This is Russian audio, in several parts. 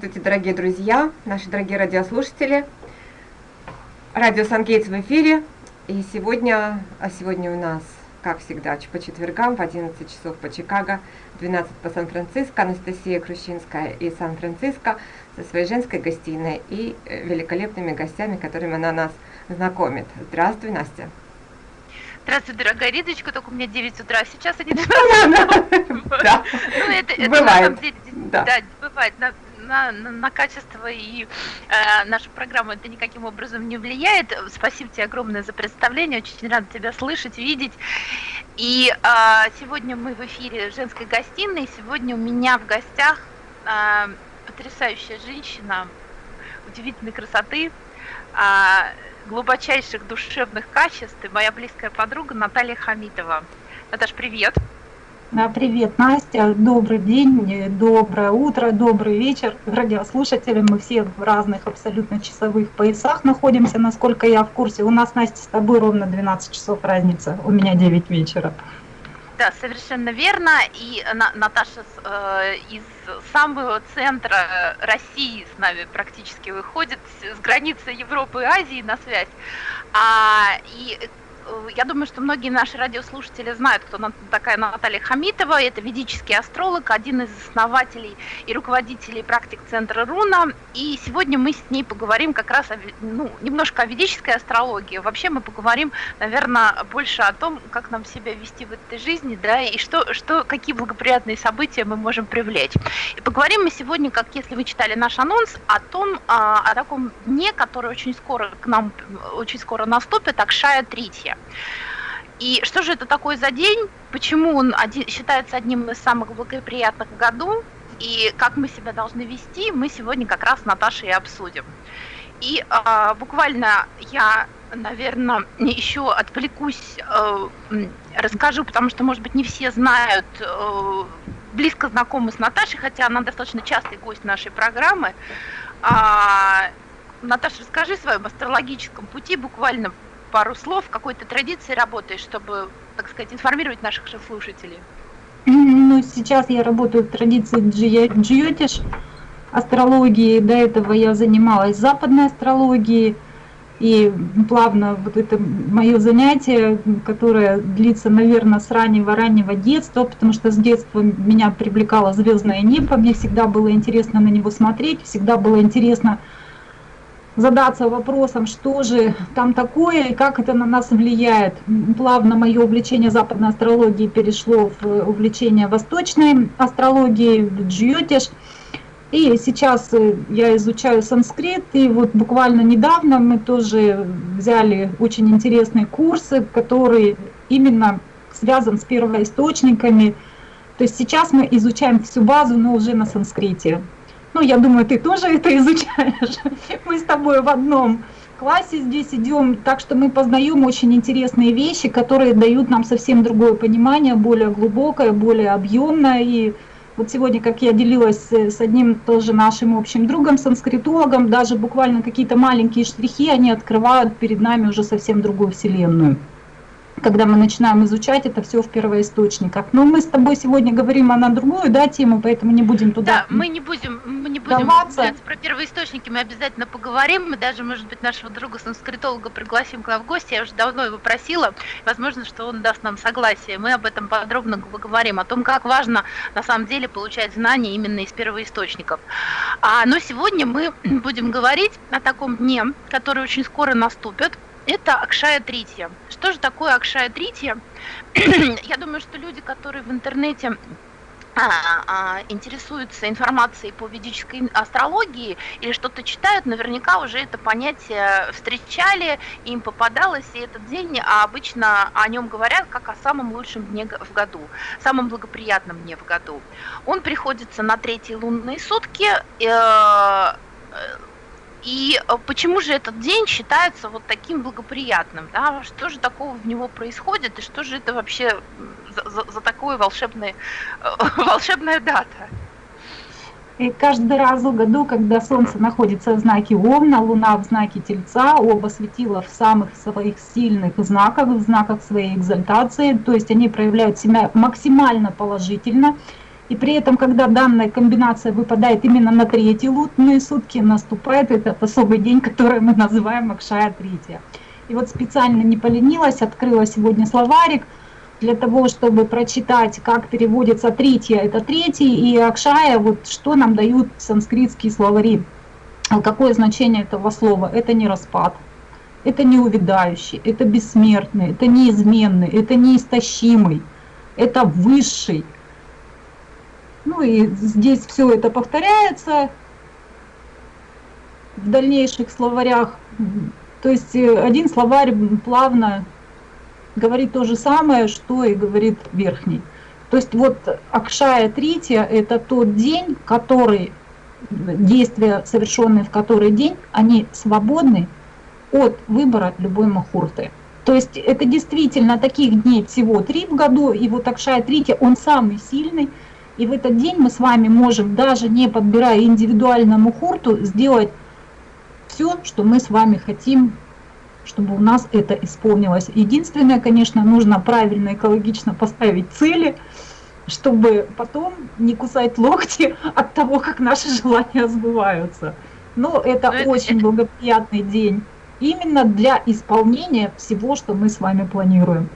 Здравствуйте, дорогие друзья, наши дорогие радиослушатели. Радио Сангейтс в эфире. И сегодня, а сегодня у нас, как всегда, по четвергам в 11 часов по Чикаго, 12 по Сан-Франциско, Анастасия Крущинская из Сан-Франциско со своей женской гостиной и э, великолепными гостями, которыми она нас знакомит. Здравствуй, Настя. Здравствуй, дорогая Ридочка, только у меня 9 утра, сейчас они 12 Да, ну самом деле, да, бывает, на, на, на качество и э, нашу программу это никаким образом не влияет. Спасибо тебе огромное за представление, очень рада тебя слышать, видеть. И э, сегодня мы в эфире женской гостиной. Сегодня у меня в гостях э, потрясающая женщина удивительной красоты, э, глубочайших душевных качеств и моя близкая подруга Наталья Хамитова. Наташ, привет! Привет, Настя. Добрый день, доброе утро, добрый вечер. Радиослушатели, мы все в разных абсолютно часовых поясах находимся, насколько я в курсе. У нас, Настя, с тобой ровно 12 часов разница, у меня 9 вечера. Да, совершенно верно. И Наташа э, из самого центра России с нами практически выходит, с границы Европы и Азии на связь. А, и Э, я думаю, что многие наши радиослушатели знают, кто такая Наталья Хамитова. Это ведический астролог, один из основателей и руководителей практик Центра Руна. И сегодня мы с ней поговорим как раз о, ну, немножко о ведической астрологии. Вообще мы поговорим, наверное, больше о том, как нам себя вести в этой жизни, да, и что, что, какие благоприятные события мы можем привлечь. И поговорим мы сегодня, как если вы читали наш анонс, о том, а, о таком дне, который очень скоро к нам, очень скоро наступит, Акшая Третья. И что же это такое за день? Почему он один, считается одним из самых благоприятных в году? И как мы себя должны вести, мы сегодня как раз с Наташей и обсудим. И э, буквально я, наверное, еще отвлекусь, э, расскажу, потому что, может быть, не все знают, э, близко знакомы с Наташей, хотя она достаточно частый гость нашей программы. А, Наташа, расскажи о своем астрологическом пути буквально пару слов, какой-то традиции работаешь, чтобы, так сказать, информировать наших же слушателей? Ну, сейчас я работаю в традиции джиотиш, астрологии. До этого я занималась западной астрологией. И плавно вот это мое занятие, которое длится, наверное, с раннего-раннего детства, потому что с детства меня привлекало звездное небо, мне всегда было интересно на него смотреть, всегда было интересно задаться вопросом, что же там такое и как это на нас влияет. Плавно мое увлечение западной астрологии перешло в увлечение восточной астрологии, в джиотиш. И сейчас э, я изучаю санскрит, и вот буквально недавно мы тоже взяли очень интересные курсы, которые именно связан с первоисточниками. То есть сейчас мы изучаем всю базу, но уже на санскрите. Ну, я думаю, ты тоже это изучаешь. Мы с тобой в одном классе здесь идем, так что мы познаем очень интересные вещи, которые дают нам совсем другое понимание, более глубокое, более объемное. И вот сегодня, как я делилась с одним тоже нашим общим другом, санскритологом, даже буквально какие-то маленькие штрихи, они открывают перед нами уже совсем другую вселенную когда мы начинаем изучать это все в первоисточниках. Но мы с тобой сегодня говорим о на другую да, тему, поэтому не будем туда Да, мы не будем, мы не будем даваться. про первоисточники, мы обязательно поговорим. Мы даже, может быть, нашего друга санскритолога пригласим к нам в гости. Я уже давно его просила. Возможно, что он даст нам согласие. Мы об этом подробно поговорим, о том, как важно на самом деле получать знания именно из первоисточников. А, но сегодня мы будем говорить о таком дне, который очень скоро наступит это Акшая Тритья. Что же такое Акшая Тритья? Я думаю, что люди, которые в интернете а, а, интересуются информацией по ведической астрологии или что-то читают, наверняка уже это понятие встречали, им попадалось, и этот день а обычно о нем говорят как о самом лучшем дне в году, самом благоприятном дне в году. Он приходится на третьи лунные сутки, э, и э, почему же этот день считается вот таким благоприятным? Да? Что же такого в него происходит, и что же это вообще за, за, за такое волшебное, э, волшебная дата? И каждый раз в году, когда Солнце находится в знаке Овна, Луна в знаке Тельца, оба светила в самых своих сильных знаках, в знаках своей экзальтации, то есть они проявляют себя максимально положительно, И при этом, когда данная комбинация выпадает именно на третьи лунные сутки, наступает этот особый день, который мы называем Акшая Третья. И вот специально не поленилась, открыла сегодня словарик для того, чтобы прочитать, как переводится третья, это третий, и Акшая, вот что нам дают санскритские словари. Какое значение этого слова? Это не распад, это не увядающий, это бессмертный, это неизменный, это неистощимый, это высший. Ну и здесь все это повторяется в дальнейших словарях. То есть э, один словарь плавно говорит то же самое, что и говорит верхний. То есть вот Акшая Третья – это тот день, который, действия, совершенные в который день, они свободны от выбора любой махурты. То есть это действительно таких дней всего три в году, и вот Акшая Третья, он самый сильный, и в этот день мы с вами можем, даже не подбирая индивидуально мухурту, сделать все, что мы с вами хотим, чтобы у нас это исполнилось. Единственное, конечно, нужно правильно, экологично поставить цели, чтобы потом не кусать локти от того, как наши желания сбываются. Но это Но очень это... благоприятный день именно для исполнения всего, что мы с вами планируем.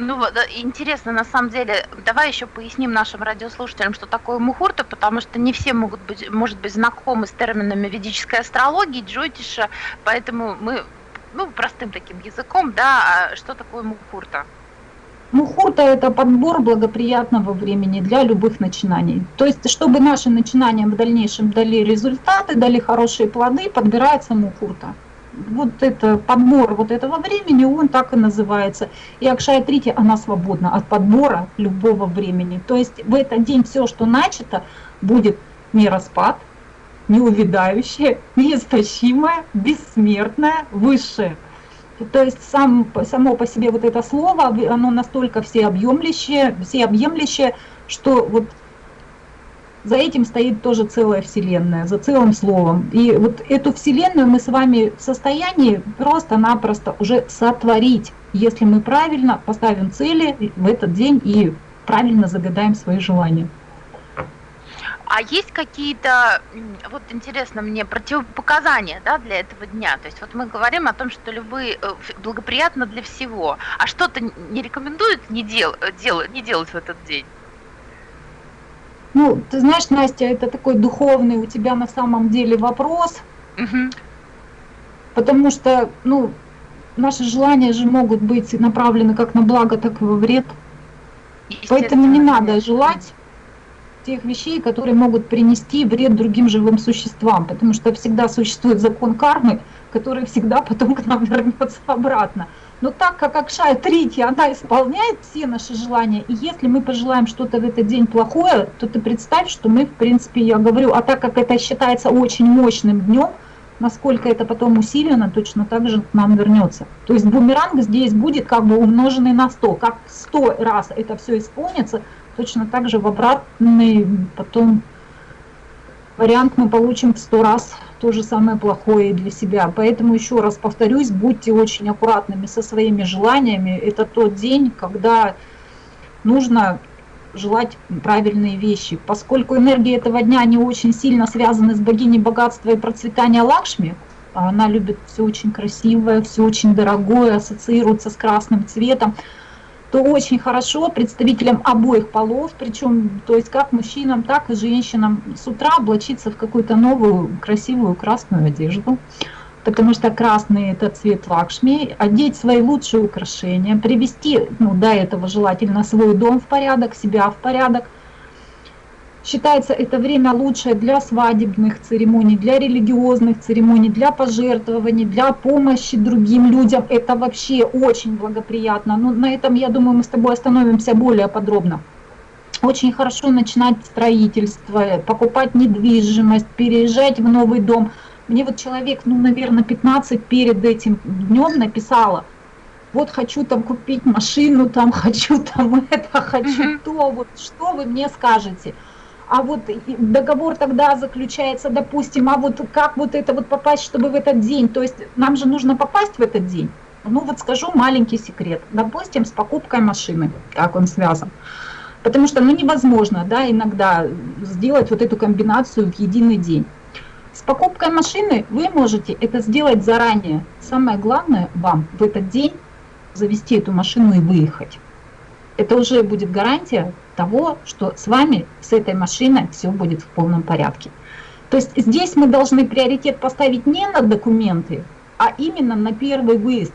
Ну, интересно, на самом деле, давай еще поясним нашим радиослушателям, что такое мухурта, потому что не все могут быть, может быть, знакомы с терминами ведической астрологии, джотиша, поэтому мы, ну, простым таким языком, да, а что такое мухурта? Мухурта – это подбор благоприятного времени для любых начинаний. То есть, чтобы наши начинания в дальнейшем дали результаты, дали хорошие плоды, подбирается мухурта вот это подбор вот этого времени, он так и называется. И Акшая Трити, она свободна от подбора любого времени. То есть в этот день все, что начато, будет не распад, не увядающее, неистощимое, бессмертное, высшее. То есть сам, само по себе вот это слово, оно настолько всеобъемлющее, всеобъемлющее, что вот за этим стоит тоже целая вселенная, за целым словом. И вот эту вселенную мы с вами в состоянии просто-напросто уже сотворить, если мы правильно поставим цели в этот день и правильно загадаем свои желания. А есть какие-то, вот интересно мне, противопоказания да, для этого дня? То есть вот мы говорим о том, что любые э, благоприятно для всего, а что-то не рекомендуют не, дел, дел, не делать в этот день? Ну, ты знаешь, Настя, это такой духовный у тебя на самом деле вопрос. Угу. Потому что, ну, наши желания же могут быть направлены как на благо, так и во вред. Поэтому не надо желать тех вещей, которые могут принести вред другим живым существам, потому что всегда существует закон кармы, который всегда потом к нам вернется обратно. Но так как Акшая третья, она исполняет все наши желания, и если мы пожелаем что-то в этот день плохое, то ты представь, что мы, в принципе, я говорю, а так как это считается очень мощным днем, насколько это потом усилено, точно так же к нам вернется. То есть бумеранг здесь будет как бы умноженный на 100. Как 100 раз это все исполнится, точно так же в обратный потом вариант мы получим в 100 раз то же самое плохое для себя. Поэтому еще раз повторюсь, будьте очень аккуратными со своими желаниями. Это тот день, когда нужно желать правильные вещи. Поскольку энергии этого дня не очень сильно связаны с богиней богатства и процветания Лакшми, она любит все очень красивое, все очень дорогое, ассоциируется с красным цветом, то очень хорошо представителям обоих полов, причем то есть как мужчинам, так и женщинам с утра облачиться в какую-то новую красивую красную одежду, потому что красный это цвет лакшми, одеть свои лучшие украшения, привести, ну до этого желательно свой дом в порядок, себя в порядок, Считается это время лучшее для свадебных церемоний, для религиозных церемоний, для пожертвований, для помощи другим людям. Это вообще очень благоприятно. Но на этом, я думаю, мы с тобой остановимся более подробно. Очень хорошо начинать строительство, покупать недвижимость, переезжать в новый дом. Мне вот человек, ну, наверное, 15 перед этим днем написала, вот хочу там купить машину, там хочу там это, хочу то, вот что вы мне скажете? А вот договор тогда заключается, допустим, а вот как вот это вот попасть, чтобы в этот день, то есть нам же нужно попасть в этот день. Ну вот скажу маленький секрет, допустим, с покупкой машины, как он связан. Потому что ну, невозможно да, иногда сделать вот эту комбинацию в единый день. С покупкой машины вы можете это сделать заранее. Самое главное вам в этот день завести эту машину и выехать. Это уже будет гарантия того, что с вами, с этой машиной все будет в полном порядке. То есть здесь мы должны приоритет поставить не на документы, а именно на первый выезд,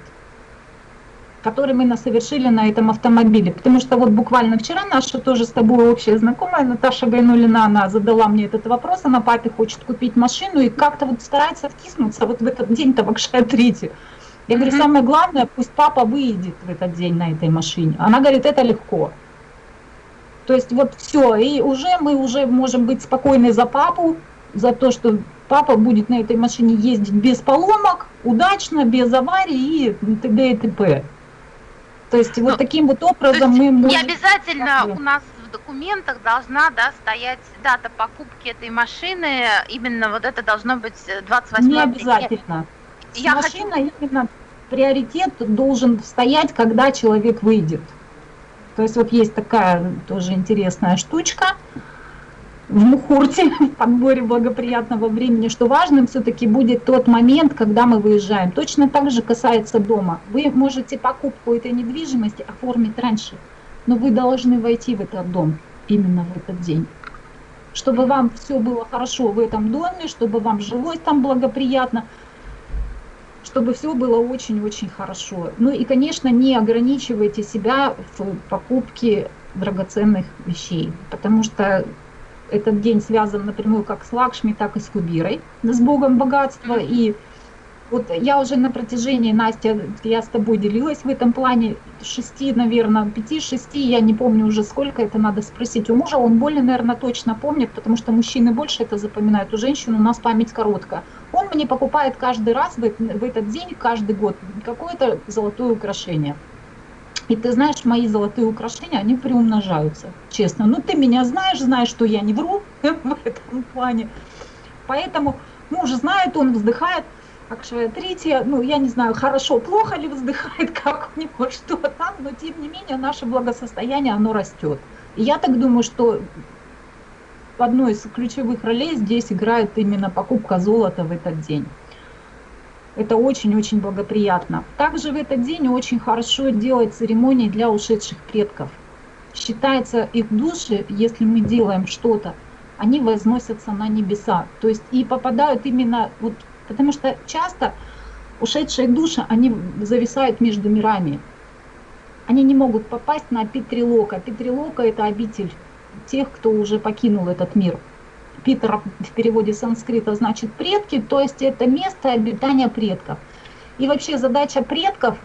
который мы совершили на этом автомобиле. Потому что вот буквально вчера наша тоже с тобой общая знакомая Наташа Гайнулина, она задала мне этот вопрос, она папе хочет купить машину и как-то вот старается втиснуться вот в этот день-то в Акшая-3. Я говорю, самое главное, пусть папа выедет в этот день на этой машине. Она говорит, это легко. То есть вот все, и уже мы уже можем быть спокойны за папу, за то, что папа будет на этой машине ездить без поломок, удачно, без аварий и т.д. и т.п. То есть ну, вот таким вот образом мы можем... Не обязательно у нас в документах должна да, стоять дата покупки этой машины, именно вот это должно быть 28 Не обязательно. Я машина хочу... именно приоритет должен стоять, когда человек выйдет. То есть вот есть такая тоже интересная штучка в Мухурте, в подборе благоприятного времени, что важным все-таки будет тот момент, когда мы выезжаем. Точно так же касается дома. Вы можете покупку этой недвижимости оформить раньше, но вы должны войти в этот дом именно в этот день. Чтобы вам все было хорошо в этом доме, чтобы вам жилось там благоприятно, чтобы все было очень-очень хорошо. Ну и, конечно, не ограничивайте себя в покупке драгоценных вещей, потому что этот день связан напрямую как с Лакшми, так и с Кубирой, с богом богатства. И вот я уже на протяжении, Настя, я с тобой делилась в этом плане, шести, наверное, пяти-шести, я не помню уже сколько, это надо спросить у мужа, он более, наверное, точно помнит, потому что мужчины больше это запоминают, у женщин у нас память короткая. Он мне покупает каждый раз в этот день, каждый год, какое-то золотое украшение. И ты знаешь, мои золотые украшения, они приумножаются, честно. Ну, ты меня знаешь, знаешь, что я не вру в этом плане. Поэтому муж знает, он вздыхает, Акшая третья, ну, я не знаю, хорошо, плохо ли вздыхает, как у него, что там, но тем не менее наше благосостояние, оно растет. И я так думаю, что одной из ключевых ролей здесь играет именно покупка золота в этот день. Это очень-очень благоприятно. Также в этот день очень хорошо делать церемонии для ушедших предков. Считается их души, если мы делаем что-то, они возносятся на небеса. То есть и попадают именно, вот, потому что часто ушедшие души, они зависают между мирами. Они не могут попасть на Питрилока. Питрилока это обитель тех, кто уже покинул этот мир. Питер в переводе санскрита значит предки, то есть это место обитания предков. И вообще задача предков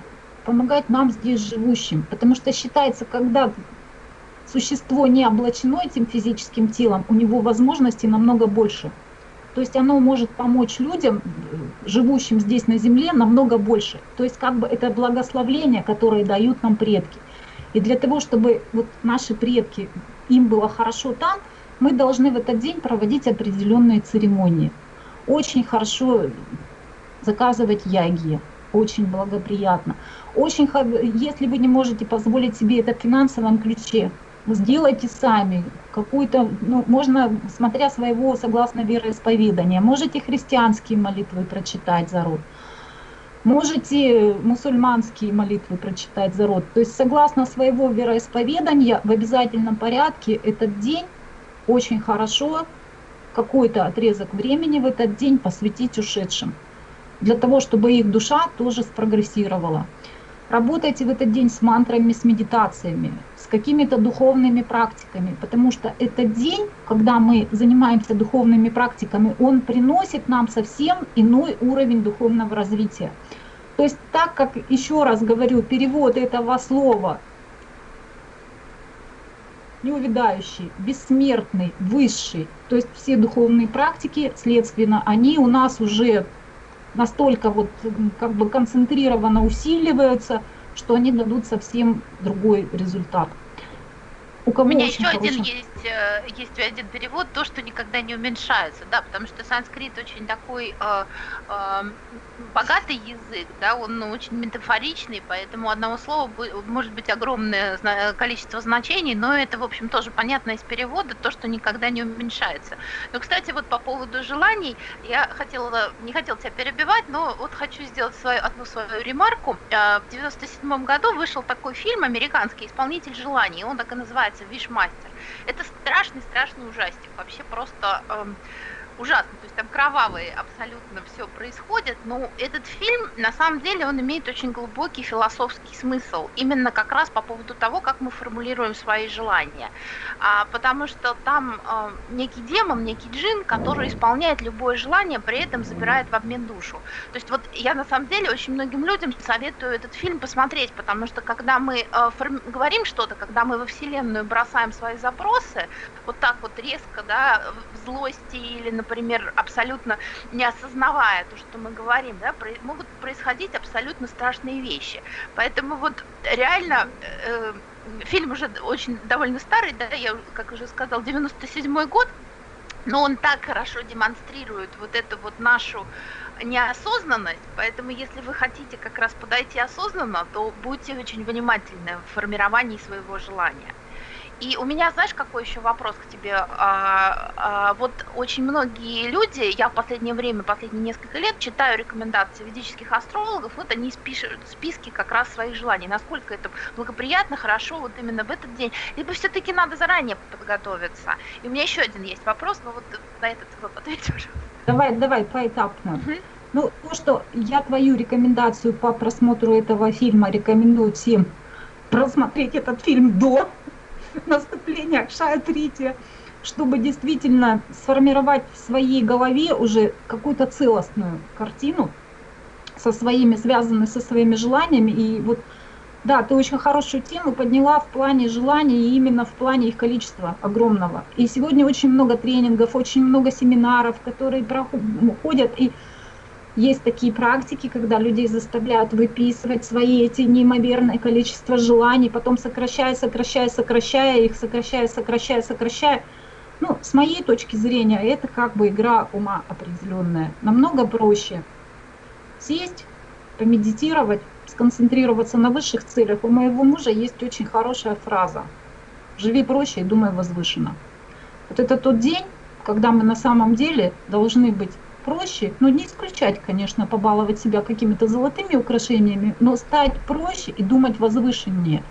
помогать нам здесь живущим, потому что считается, когда существо не облачено этим физическим телом, у него возможностей намного больше. То есть оно может помочь людям, живущим здесь на земле, намного больше. То есть как бы это благословление, которое дают нам предки. И для того, чтобы вот наши предки, им было хорошо там, мы должны в этот день проводить определенные церемонии. Очень хорошо заказывать яги, очень благоприятно. Очень, если вы не можете позволить себе это в финансовом ключе, сделайте сами какую-то, ну, можно, смотря своего, согласно вероисповедания, можете христианские молитвы прочитать за род, можете мусульманские молитвы прочитать за род. То есть, согласно своего вероисповедания, в обязательном порядке этот день очень хорошо какой-то отрезок времени в этот день посвятить ушедшим, для того, чтобы их душа тоже спрогрессировала. Работайте в этот день с мантрами, с медитациями, с какими-то духовными практиками, потому что этот день, когда мы занимаемся духовными практиками, он приносит нам совсем иной уровень духовного развития. То есть так как, еще раз говорю, перевод этого слова неувядающий, бессмертный, высший. То есть все духовные практики, следственно, они у нас уже настолько вот как бы концентрированно усиливаются, что они дадут совсем другой результат. у кого У меня еще один хороший. Есть, э, есть один перевод, то, что никогда не уменьшается, да, потому что санскрит очень такой э, э, богатый язык, да, он очень метафоричный, поэтому одного слова может быть огромное количество значений, но это, в общем, тоже понятно из перевода, то, что никогда не уменьшается. Но, кстати, вот по поводу желаний, я хотела, не хотела тебя перебивать, но вот хочу сделать свою, одну свою ремарку. Э, В 97 году вышел такой фильм американский «Исполнитель желаний», он так и называется «Вишмастер». Это страшный-страшный ужастик, вообще просто эм, ужасно, то есть там кровавые абсолютно все происходит, но этот фильм, на самом деле, он имеет очень глубокий философский смысл, именно как раз по поводу того, как мы формулируем свои желания, а, потому что там э, некий демон, некий джин, который исполняет любое желание, при этом забирает в обмен душу. То есть вот я на самом деле очень многим людям советую этот фильм посмотреть, потому что когда мы э, форми- говорим что-то, когда мы во Вселенную бросаем свои запросы, вот так вот резко, да, в злости или, например, абсолютно не осознавая то, что мы говорим, да, могут происходить абсолютно страшные вещи. Поэтому вот реально э, фильм уже очень довольно старый, да, я, как уже сказал, 97 год, но он так хорошо демонстрирует вот эту вот нашу неосознанность, поэтому если вы хотите как раз подойти осознанно, то будьте очень внимательны в формировании своего желания. И у меня, знаешь, какой еще вопрос к тебе? А, а, вот очень многие люди, я в последнее время, последние несколько лет читаю рекомендации ведических астрологов, вот они пишут списки как раз своих желаний, насколько это благоприятно, хорошо вот именно в этот день, либо все-таки надо заранее подготовиться. И у меня еще один есть вопрос, но вот на этот вот ответь. Давай, давай, поэтапно. Мгм. Ну, то, что я твою рекомендацию по просмотру этого фильма рекомендую всем просмотреть этот фильм до наступления Акшая Трити, чтобы действительно сформировать в своей голове уже какую-то целостную картину со своими, связанной со своими желаниями. И вот, да, ты очень хорошую тему подняла в плане желаний и именно в плане их количества огромного. И сегодня очень много тренингов, очень много семинаров, которые проходят, и есть такие практики, когда людей заставляют выписывать свои эти неимоверное количество желаний, потом сокращая, сокращая, сокращая их, сокращая, сокращая, сокращая. Ну, с моей точки зрения, это как бы игра ума определенная. Намного проще сесть, помедитировать, сконцентрироваться на высших целях. У моего мужа есть очень хорошая фраза. Живи проще и думай возвышенно. Вот это тот день, когда мы на самом деле должны быть проще, но не исключать, конечно, побаловать себя какими-то золотыми украшениями, но стать проще и думать возвышеннее.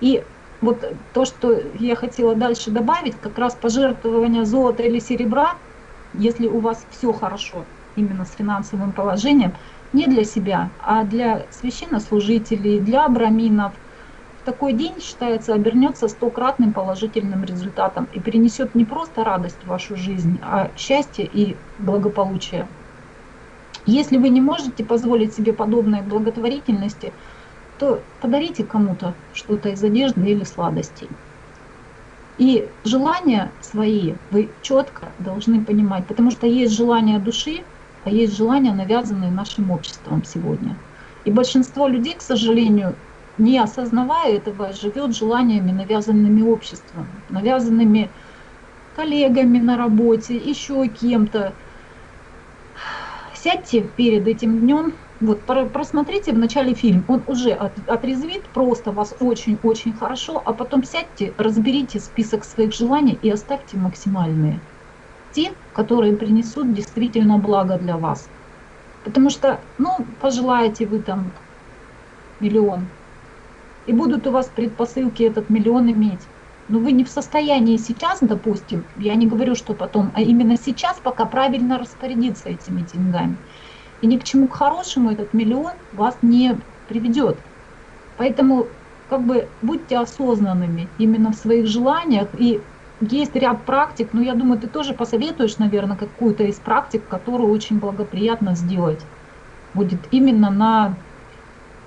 И вот то, что я хотела дальше добавить, как раз пожертвование золота или серебра, если у вас все хорошо именно с финансовым положением, не для себя, а для священнослужителей, для браминов, такой день, считается, обернется стократным положительным результатом и принесет не просто радость в вашу жизнь, а счастье и благополучие. Если вы не можете позволить себе подобной благотворительности, то подарите кому-то что-то из одежды или сладостей. И желания свои вы четко должны понимать, потому что есть желания души, а есть желания, навязанные нашим обществом сегодня. И большинство людей, к сожалению, не осознавая этого, живет желаниями, навязанными обществом, навязанными коллегами на работе, еще кем-то. Сядьте перед этим днем, вот просмотрите в начале фильм, он уже от, отрезвит просто вас очень-очень хорошо, а потом сядьте, разберите список своих желаний и оставьте максимальные. Те, которые принесут действительно благо для вас. Потому что, ну, пожелаете вы там миллион, и будут у вас предпосылки этот миллион иметь. Но вы не в состоянии сейчас, допустим, я не говорю, что потом, а именно сейчас пока правильно распорядиться этими деньгами. И ни к чему к хорошему этот миллион вас не приведет. Поэтому как бы будьте осознанными именно в своих желаниях. И есть ряд практик, но я думаю, ты тоже посоветуешь, наверное, какую-то из практик, которую очень благоприятно сделать. Будет именно на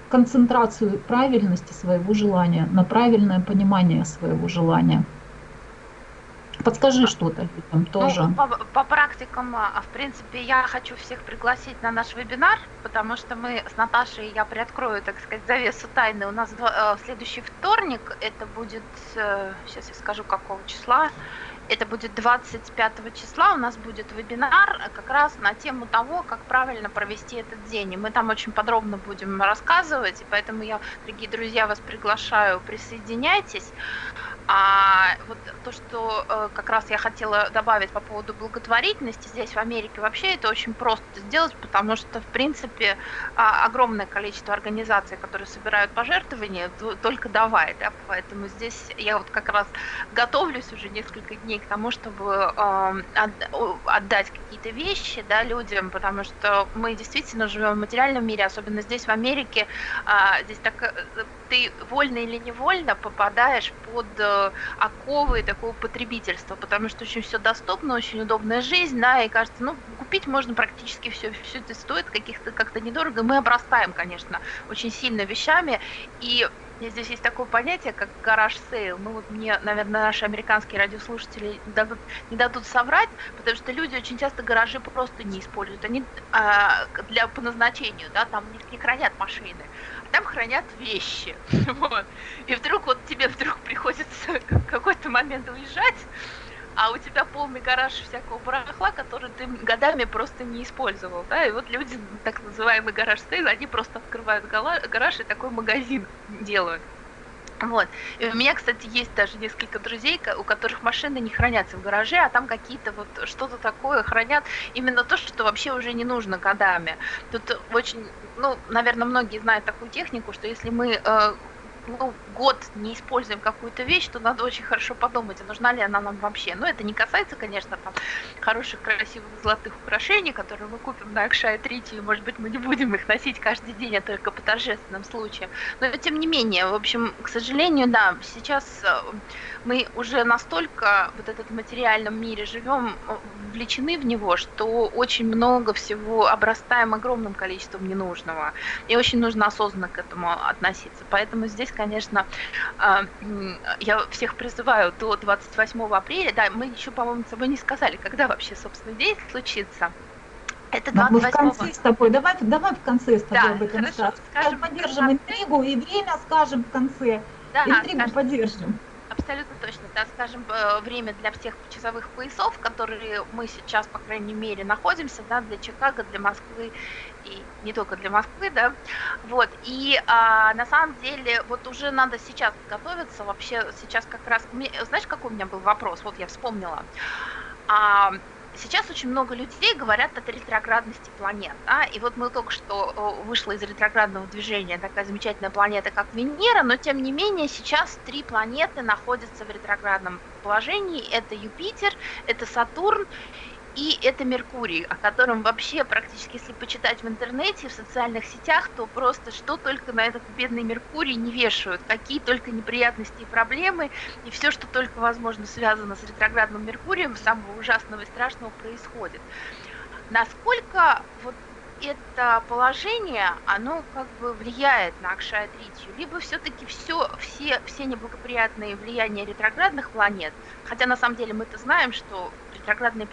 концентрацию правильности своего желания, на правильное понимание своего желания. подскажи что-то там тоже. Ну, по, по практикам, а, в принципе, я хочу всех пригласить на наш вебинар, потому что мы с Наташей, я приоткрою, так сказать, завесу тайны. У нас в следующий вторник, это будет, сейчас я скажу, какого числа, это будет 25 числа, у нас будет вебинар как раз на тему того, как правильно провести этот день. И мы там очень подробно будем рассказывать, и поэтому я, дорогие друзья, вас приглашаю, присоединяйтесь. А вот то, что э, как раз я хотела добавить по поводу благотворительности, здесь в Америке вообще это очень просто сделать, потому что, в принципе, а, огромное количество организаций, которые собирают пожертвования, только давай, да, поэтому здесь я вот как раз готовлюсь уже несколько дней к тому, чтобы э, отдать какие-то вещи, да, людям, потому что мы действительно живем в материальном мире, особенно здесь в Америке, а, здесь так э, ты вольно или невольно попадаешь под э, оковы такого потребительства, потому что очень все доступно, очень удобная жизнь, да, и кажется, ну, купить можно практически все, все это стоит каких-то как-то недорого. Мы обрастаем, конечно, очень сильно вещами, и Здесь есть такое понятие, как garage sale. Ну вот мне, наверное, наши американские радиослушатели не дадут, не дадут соврать, потому что люди очень часто гаражи просто не используют. Они а, для по назначению, да, там не, не хранят машины там хранят вещи. Вот. И вдруг вот тебе вдруг приходится в какой-то момент уезжать, а у тебя полный гараж всякого барахла, который ты годами просто не использовал, да, и вот люди, так называемый garage sale, они просто открывают гараж и такой магазин делают. Вот. И у меня, кстати, есть даже несколько друзей, у которых машины не хранятся в гараже, а там какие-то вот что-то такое хранят, именно то, что вообще уже не нужно годами. Тут очень, ну, наверное, многие знают такую технику, что если мы э, ну, год не используем какую-то вещь, то надо очень хорошо подумать, а нужна ли она нам вообще. Но это не касается, конечно, там хороших, красивых золотых украшений, которые мы купим на Акшай Трити, и, может быть, мы не будем их носить каждый день, а только по торжественным случаям. Но тем не менее, в общем, к сожалению, да, сейчас э, мы уже настолько вот этот материальном мире живем, вовлечены в него, что очень много всего обрастаем огромным количеством ненужного. И очень нужно осознанно к этому относиться. Поэтому здесь, конечно, а, я всех призываю до 28 апреля. Да, мы еще, по-моему, с тобой не сказали, когда вообще, собственно, день случится. Это 28 Мы в конце с тобой, давай, давай в конце с тобой да, об этом хорошо, скажем. Поддержим интригу и время скажем в конце. Да, интригу скажем. поддержим. Абсолютно точно. Да, скажем, э, время для всех часовых поясов, которые мы сейчас, по крайней мере, находимся, да, для Чикаго, для Москвы и не только для Москвы, да. Вот. И а, на самом деле, вот уже надо сейчас готовиться. Вообще сейчас как раз... Знаешь, какой у меня был вопрос? Вот я вспомнила. А, Сейчас очень много людей говорят о ретроградности планет. Да? И вот мы только что вышла из ретроградного движения такая замечательная планета, как Венера, но тем не менее сейчас три планеты находятся в ретроградном положении. Это Юпитер, это Сатурн и это Меркурий, о котором вообще практически, если почитать в интернете, в социальных сетях, то просто что только на этот бедный Меркурий не вешают, какие только неприятности и проблемы, и все, что только возможно связано с ретроградным Меркурием, самого ужасного и страшного происходит. Насколько вот это положение, оно как бы влияет на Акшая Тритию, либо все-таки все, все, все неблагоприятные влияния ретроградных планет, хотя на самом деле мы-то знаем, что ретроградные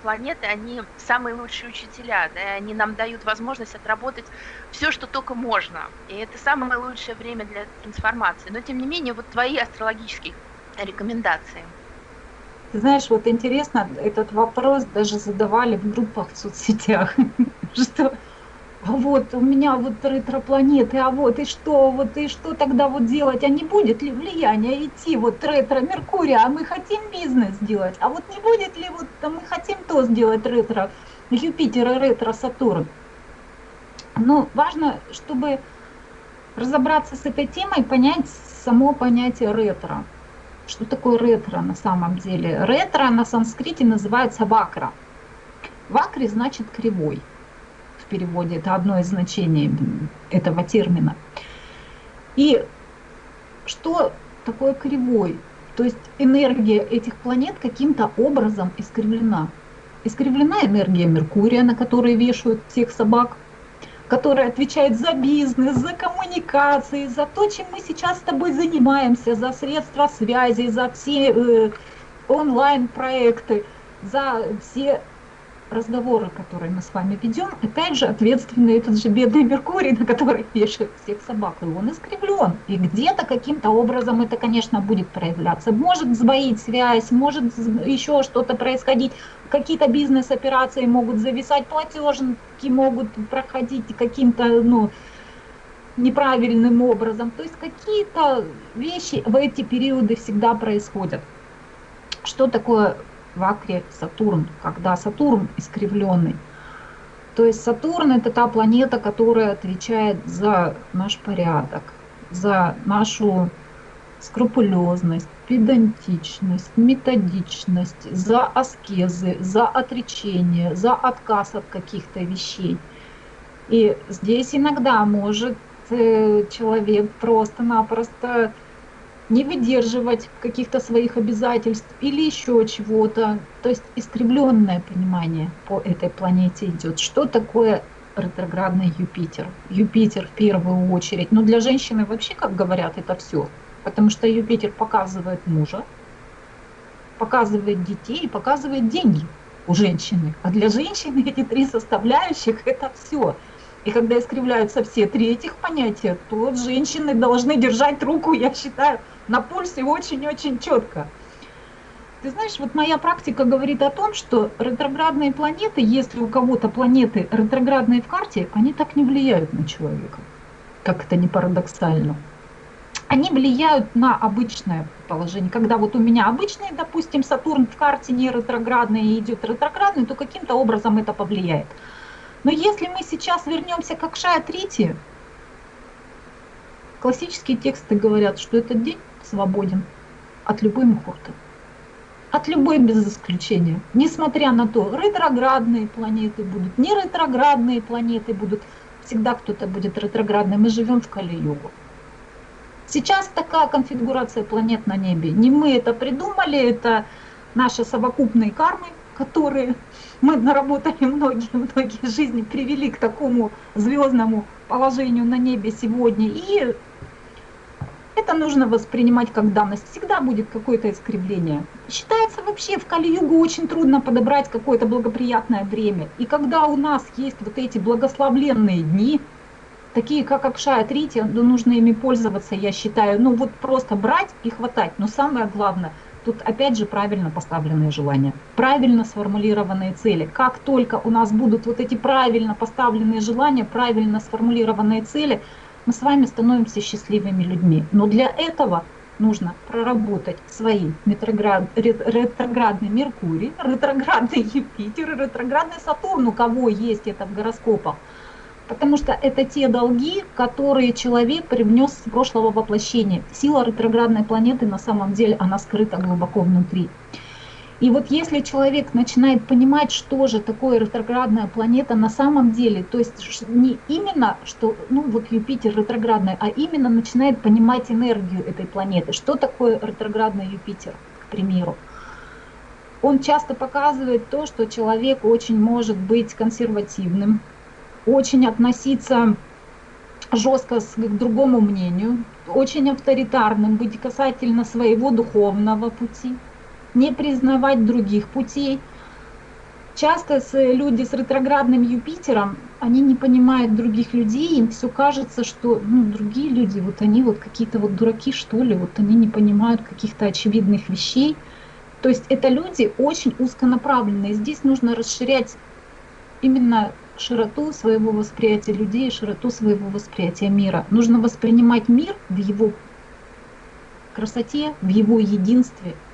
планеты, они самые лучшие учителя, да, они нам дают возможность отработать все, что только можно. И это самое лучшее время для трансформации. Но тем не менее, вот твои астрологические рекомендации. Ты знаешь, вот интересно, этот вопрос даже задавали в группах в соцсетях, что а вот у меня вот ретро-планеты, а вот и что, вот и что тогда вот делать, а не будет ли влияние идти вот ретро Меркурия, а мы хотим бизнес сделать, а вот не будет ли вот а мы хотим то сделать ретро Юпитер и ретро Сатурн. Но важно, чтобы разобраться с этой темой, понять само понятие ретро. Что такое ретро на самом деле? Ретро на санскрите называется вакра. Вакри значит кривой переводе, это одно из значений этого термина. И что такое кривой? То есть энергия этих планет каким-то образом искривлена. Искривлена энергия Меркурия, на которой вешают всех собак, которая отвечает за бизнес, за коммуникации, за то, чем мы сейчас с тобой занимаемся, за средства связи, за все э, онлайн-проекты, за все разговоры, которые мы с вами ведем, опять же ответственный этот же бедный Меркурий, на который вешают всех собак, и он искривлен. И где-то каким-то образом это, конечно, будет проявляться. Может сбоить связь, может еще что-то происходить, какие-то бизнес-операции могут зависать, платежники могут проходить каким-то, ну, неправильным образом. То есть какие-то вещи в эти периоды всегда происходят. Что такое в Акре Сатурн, когда Сатурн искривленный? То есть Сатурн это та планета, которая отвечает за наш порядок, за нашу скрупулезность, педантичность, методичность, за аскезы, за отречение, за отказ от каких-то вещей. И здесь иногда может Э, человек просто-напросто не выдерживать каких-то своих обязательств или еще чего-то. То есть искривленное понимание по этой планете идет. Что такое ретроградный Юпитер? Юпитер в первую очередь. Но для женщины вообще, как говорят, это все. Потому что Юпитер показывает мужа, показывает детей показывает деньги у женщины. А для женщины эти три составляющих это все. И когда искривляются все три этих понятия, то женщины должны держать руку, я считаю, на пульсе очень-очень четко. Ты знаешь, вот моя практика говорит о том, что ретроградные планеты, если у кого-то планеты ретроградные в карте, они так не влияют на человека, как это не парадоксально. Они влияют на обычное положение. Когда вот у меня обычный, допустим, Сатурн в карте не ретроградный и идет ретроградный, то каким-то образом это повлияет. Но если мы сейчас вернемся к Акшая Трити, классические тексты говорят, что этот день свободен от любой мухурты. От любой без исключения. Несмотря на то, ретроградные планеты будут, не ретроградные планеты будут, всегда кто-то будет ретроградным. Мы живем в Кали-югу. Сейчас такая конфигурация планет на небе. Не мы это придумали, это наши совокупные кармы, которые мы наработали многие-многие жизни, привели к такому звездному положению на небе сегодня. И это нужно воспринимать как данность. Всегда будет какое-то искривление. Считается вообще в Кали-Югу очень трудно подобрать какое-то благоприятное время. И когда у нас есть вот эти благословленные дни, такие как Акшая Трити, ну, нужно ими пользоваться, я считаю. Ну вот просто брать и хватать. Но самое главное – Тут опять же правильно поставленные желания, правильно сформулированные цели. Как только у нас будут вот эти правильно поставленные желания, правильно сформулированные цели, мы с вами становимся счастливыми людьми. Но для этого нужно проработать свои ретроград, ретроградный Меркурий, ретроградный Юпитер, ретроградный Сатурн, у кого есть это в гороскопах – Потому что это те долги, которые человек привнес с прошлого воплощения. Сила ретроградной планеты на самом деле, она скрыта глубоко внутри. И вот если человек начинает понимать, что же такое ретроградная планета на самом деле, то есть не именно, что ну вот Юпитер ретроградная, а именно начинает понимать энергию этой планеты, что такое ретроградный Юпитер, к примеру. Он часто показывает то, что человек очень может быть консервативным, очень относиться жестко к другому мнению, очень авторитарным быть касательно своего духовного пути, не признавать других путей. Часто люди с ретроградным Юпитером, они не понимают других людей, им все кажется, что ну, другие люди, вот они вот какие-то вот дураки, что ли, вот они не понимают каких-то очевидных вещей. То есть это люди очень узконаправленные. Здесь нужно расширять именно широту своего восприятия людей, широту своего восприятия мира. Нужно воспринимать мир в его красоте, в его единстве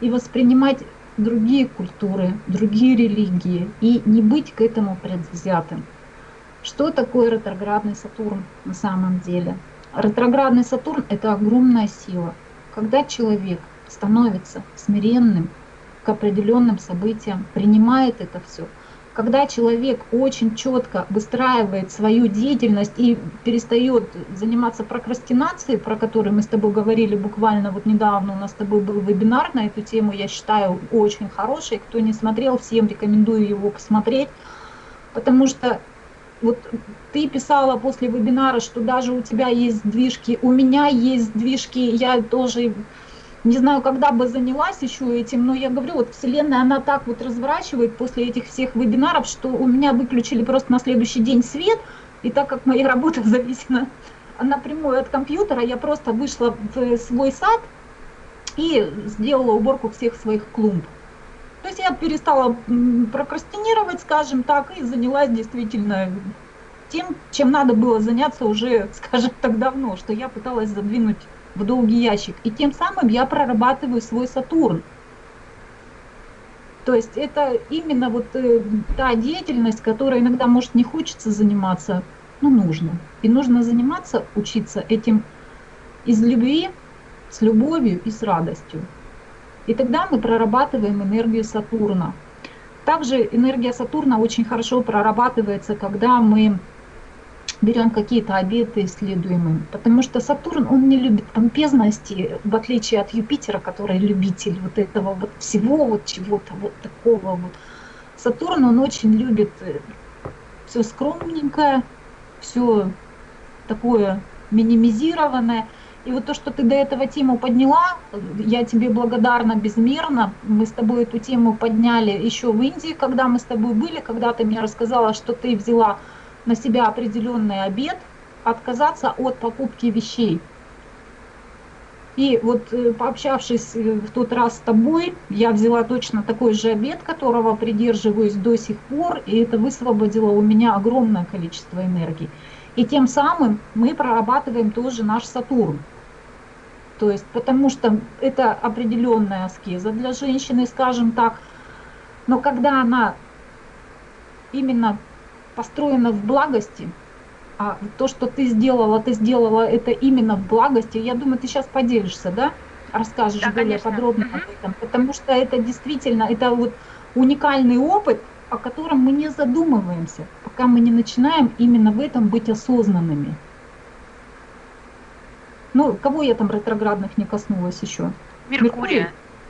и воспринимать другие культуры, другие религии и не быть к этому предвзятым. Что такое ретроградный Сатурн на самом деле? Ретроградный Сатурн – это огромная сила. Когда человек становится смиренным к определенным событиям, принимает это все – когда человек очень четко выстраивает свою деятельность и перестает заниматься прокрастинацией, про которую мы с тобой говорили буквально вот недавно, у нас с тобой был вебинар на эту тему, я считаю очень хороший, кто не смотрел, всем рекомендую его посмотреть, потому что вот ты писала после вебинара, что даже у тебя есть сдвижки, у меня есть сдвижки, я тоже не знаю, когда бы занялась еще этим, но я говорю, вот Вселенная, она так вот разворачивает после этих всех вебинаров, что у меня выключили просто на следующий день свет, и так как моя работа зависена напрямую от компьютера, я просто вышла в свой сад и сделала уборку всех своих клумб. То есть я перестала прокрастинировать, скажем так, и занялась действительно тем, чем надо было заняться уже, скажем так, давно, что я пыталась задвинуть в долгий ящик. И тем самым я прорабатываю свой Сатурн. То есть это именно вот э, та деятельность, которой иногда, может, не хочется заниматься, но нужно. И нужно заниматься, учиться этим из любви, с любовью и с радостью. И тогда мы прорабатываем энергию Сатурна. Также энергия Сатурна очень хорошо прорабатывается, когда мы берем какие-то обеты исследуемым. Потому что Сатурн, он не любит помпезности, в отличие от Юпитера, который любитель вот этого вот всего, вот чего-то вот такого вот. Сатурн, он очень любит э, все скромненькое, все такое минимизированное. И вот то, что ты до этого тему подняла, я тебе благодарна безмерно. Мы с тобой эту тему подняли еще в Индии, когда мы с тобой были, когда ты мне рассказала, что ты взяла на себя определенный обед, отказаться от покупки вещей. И вот э, пообщавшись э, в тот раз с тобой, я взяла точно такой же обед, которого придерживаюсь до сих пор, и это высвободило у меня огромное количество энергии. И тем самым мы прорабатываем тоже наш Сатурн. То есть, потому что это определенная аскеза для женщины, скажем так, но когда она именно построена в благости, а то, что ты сделала, ты сделала это именно в благости, я думаю, ты сейчас поделишься, да? Расскажешь да, более конечно. подробно угу. об этом, потому что это действительно, это вот уникальный опыт, о котором мы не задумываемся, пока мы не начинаем именно в этом быть осознанными. Ну, кого я там ретроградных не коснулась еще? Меркурия. Меркурий?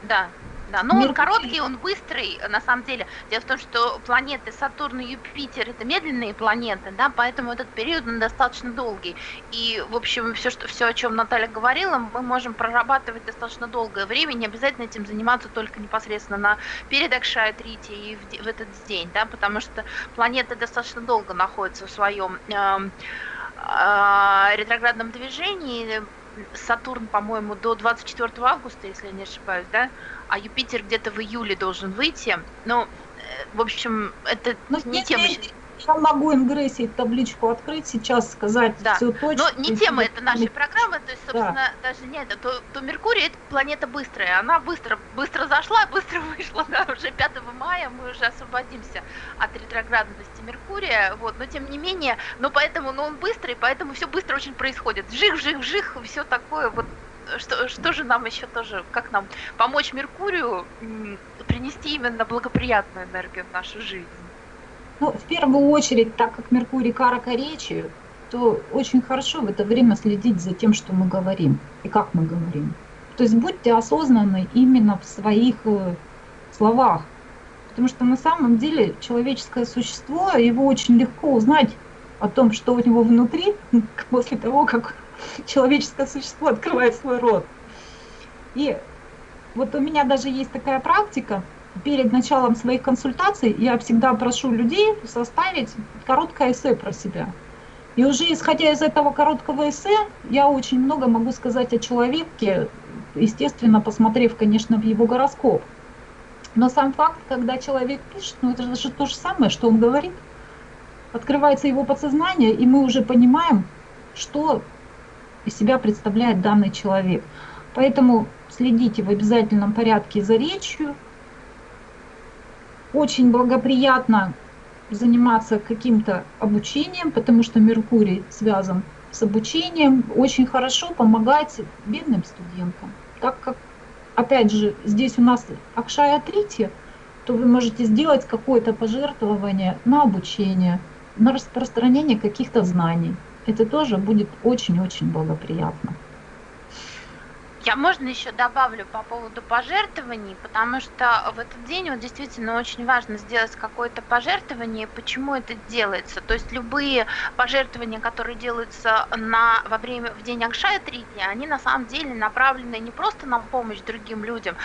Да. Да, но он короткий, он быстрый, на самом деле. Дело в том, что планеты Сатурн и Юпитер это медленные планеты, да, поэтому этот период он достаточно долгий. И, в общем, все, что, все, о чем Наталья говорила, мы можем прорабатывать достаточно долгое время, не обязательно этим заниматься только непосредственно на перед Акшая-Трити и в, в этот день, да, потому что планеты достаточно долго находятся в своем э, э, ретроградном движении, Сатурн, по-моему, до 24 августа, если я не ошибаюсь, да, а Юпитер где-то в июле должен выйти. Ну, э, в общем, это ну, не тема. Я могу ингрессии табличку открыть сейчас, сказать да. все точно. Но не тема это нашей программы, то есть, собственно, да. даже не это, то, то Меркурий это планета быстрая, она быстро, быстро зашла, быстро вышла, да, уже 5 мая мы уже освободимся от ретроградности Меркурия, вот, но тем не менее, но поэтому, но он быстрый, поэтому все быстро очень происходит, вжих, вжих, вжих, все такое вот что, что же нам еще тоже, как нам помочь Меркурию принести именно благоприятную энергию в нашу жизнь? Ну, в первую очередь, так как Меркурий карака речи, то очень хорошо в это время следить за тем, что мы говорим и как мы говорим. То есть будьте осознанны именно в своих э, словах. Потому что на самом деле человеческое существо, его очень легко узнать о том, что у него внутри, после того, как человеческое существо открывает свой рот. И вот у меня даже есть такая практика, перед началом своих консультаций я всегда прошу людей составить короткое эссе про себя. И уже исходя из этого короткого эссе, я очень много могу сказать о человеке, естественно, посмотрев, конечно, в его гороскоп. Но сам факт, когда человек пишет, ну это же то же самое, что он говорит. Открывается его подсознание, и мы уже понимаем, что из себя представляет данный человек. Поэтому следите в обязательном порядке за речью. Очень благоприятно заниматься каким-то обучением, потому что Меркурий связан с обучением. Очень хорошо помогать бедным студентам. Так как, опять же, здесь у нас Акшая Трити, то вы можете сделать какое-то пожертвование на обучение, на распространение каких-то знаний это тоже будет очень-очень благоприятно. Я можно еще добавлю по поводу пожертвований, потому что в этот день вот действительно очень важно сделать какое-то пожертвование. Почему это делается? То есть любые пожертвования, которые делаются на, во время, в день Акшая Трити, они на самом деле направлены не просто на помощь другим людям,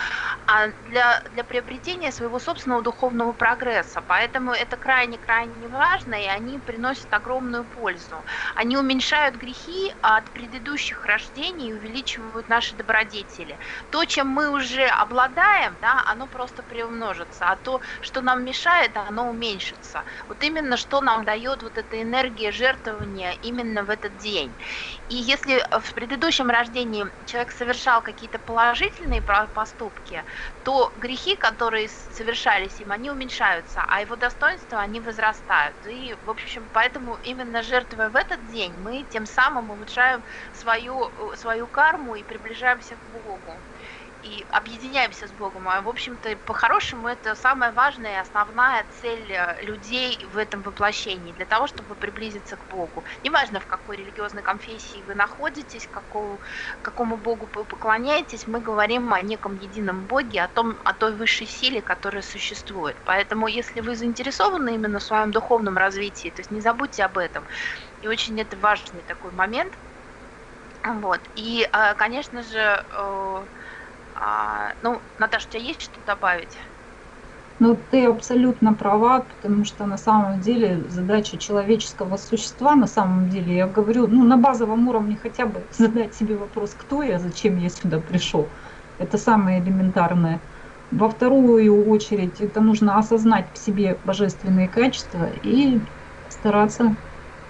а для, для приобретения своего собственного духовного прогресса. Поэтому это крайне-крайне важно, и они приносят огромную пользу. Они уменьшают грехи от предыдущих рождений и увеличивают наши добродетели добродетели. То, чем мы уже обладаем, да, оно просто приумножится, а то, что нам мешает, оно уменьшится. Вот именно что нам дает вот эта энергия жертвования именно в этот день. И если в предыдущем рождении человек совершал какие-то положительные поступки, то грехи, которые совершались им, они уменьшаются, а его достоинства, они возрастают. И, в общем, поэтому именно жертвуя в этот день, мы тем самым улучшаем свою, свою карму и приближаемся к Богу и объединяемся с Богом. А, в общем-то, по-хорошему, это самая важная и основная цель э, людей в этом воплощении, для того, чтобы приблизиться к Богу. Неважно, в какой религиозной конфессии вы находитесь, какому, какому Богу вы поклоняетесь, мы говорим о неком едином Боге, о, том, о той высшей силе, которая существует. Поэтому, если вы заинтересованы именно в своем духовном развитии, то есть не забудьте об этом. И очень это важный такой момент – вот. И, а, конечно же, э, а, ну, Наташа, у тебя есть что добавить? Ну, ты абсолютно права, потому что на самом деле задача человеческого существа, на самом деле, я говорю, ну, на базовом уровне хотя бы задать себе вопрос, кто я, зачем я сюда пришел. Это самое элементарное. Во вторую очередь, это нужно осознать в себе божественные качества и стараться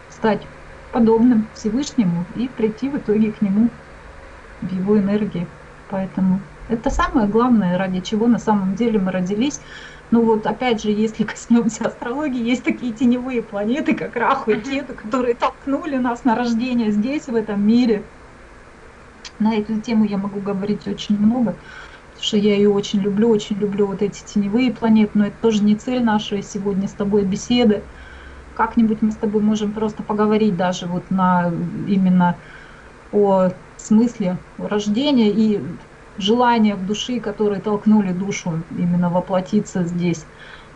стать подобным Всевышнему и прийти в итоге к нему в его энергии. Поэтому это самое главное, ради чего на самом деле мы родились. Ну вот опять же, если коснемся астрологии, есть такие теневые планеты, как Раху и Кету, которые толкнули нас на рождение здесь, в этом мире. На эту тему я могу говорить очень много, потому что я ее очень люблю, очень люблю вот эти теневые планеты, но это тоже не цель нашей сегодня с тобой беседы как-нибудь мы с тобой можем просто поговорить даже вот на именно о смысле рождения и желаниях души, которые толкнули душу именно воплотиться здесь.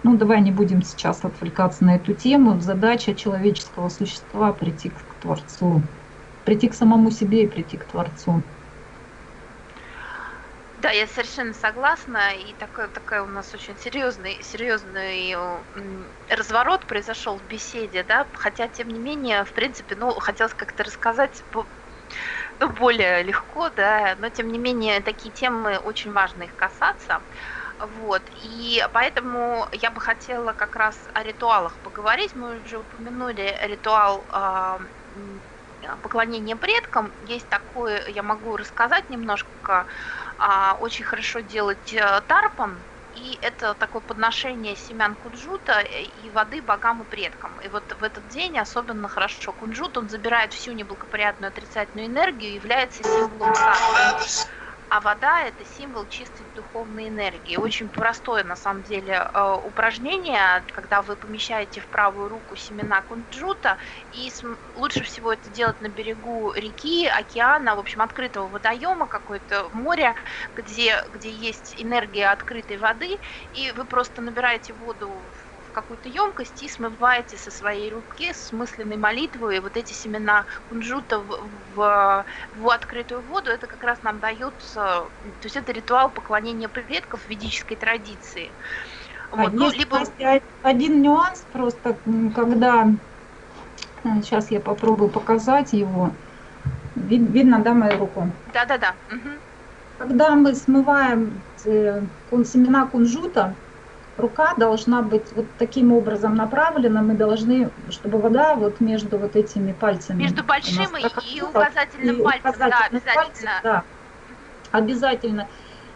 Ну, давай не будем сейчас отвлекаться на эту тему. Задача человеческого существа прийти к Творцу, прийти к самому себе и прийти к Творцу. Да, я совершенно согласна, и такой, такой у нас очень серьезный, серьезный разворот произошел в беседе, да, хотя, тем не менее, в принципе, ну, хотелось как-то рассказать более легко, да, но, тем не менее, такие темы очень важно их касаться. Вот, и поэтому я бы хотела как раз о ритуалах поговорить. Мы уже упомянули ритуал э, поклонения предкам. Есть такое, я могу рассказать немножко а, очень хорошо делать э, тарпан, и это такое подношение семян кунжута и воды богам и предкам. И вот в этот день особенно хорошо кунжут, он забирает всю неблагоприятную отрицательную энергию является символом царства а вода это символ чистой духовной энергии. Очень простое на самом деле э, упражнение, когда вы помещаете в правую руку семена кунжута, и лучше всего это делать на берегу реки, океана, в общем, открытого водоема, какое-то море, где, где есть энергия открытой воды, и вы просто набираете воду какую-то емкость и смываете со своей руки с мысленной молитвой вот эти семена кунжута в, в, в открытую воду, это как раз нам дается, то есть это ритуал поклонения предков в ведической традиции. Вот, а ну, есть либо... один нюанс просто, когда сейчас я попробую показать его. Вид, видно, да, мою руку? Да, да, да. Угу. Когда мы смываем э, семена кунжута, рука должна быть вот таким образом направлена, мы должны, чтобы вода вот между вот этими пальцами. Между большим и указательным и пальцем, указательным да, обязательно. Пальцем, да, обязательно.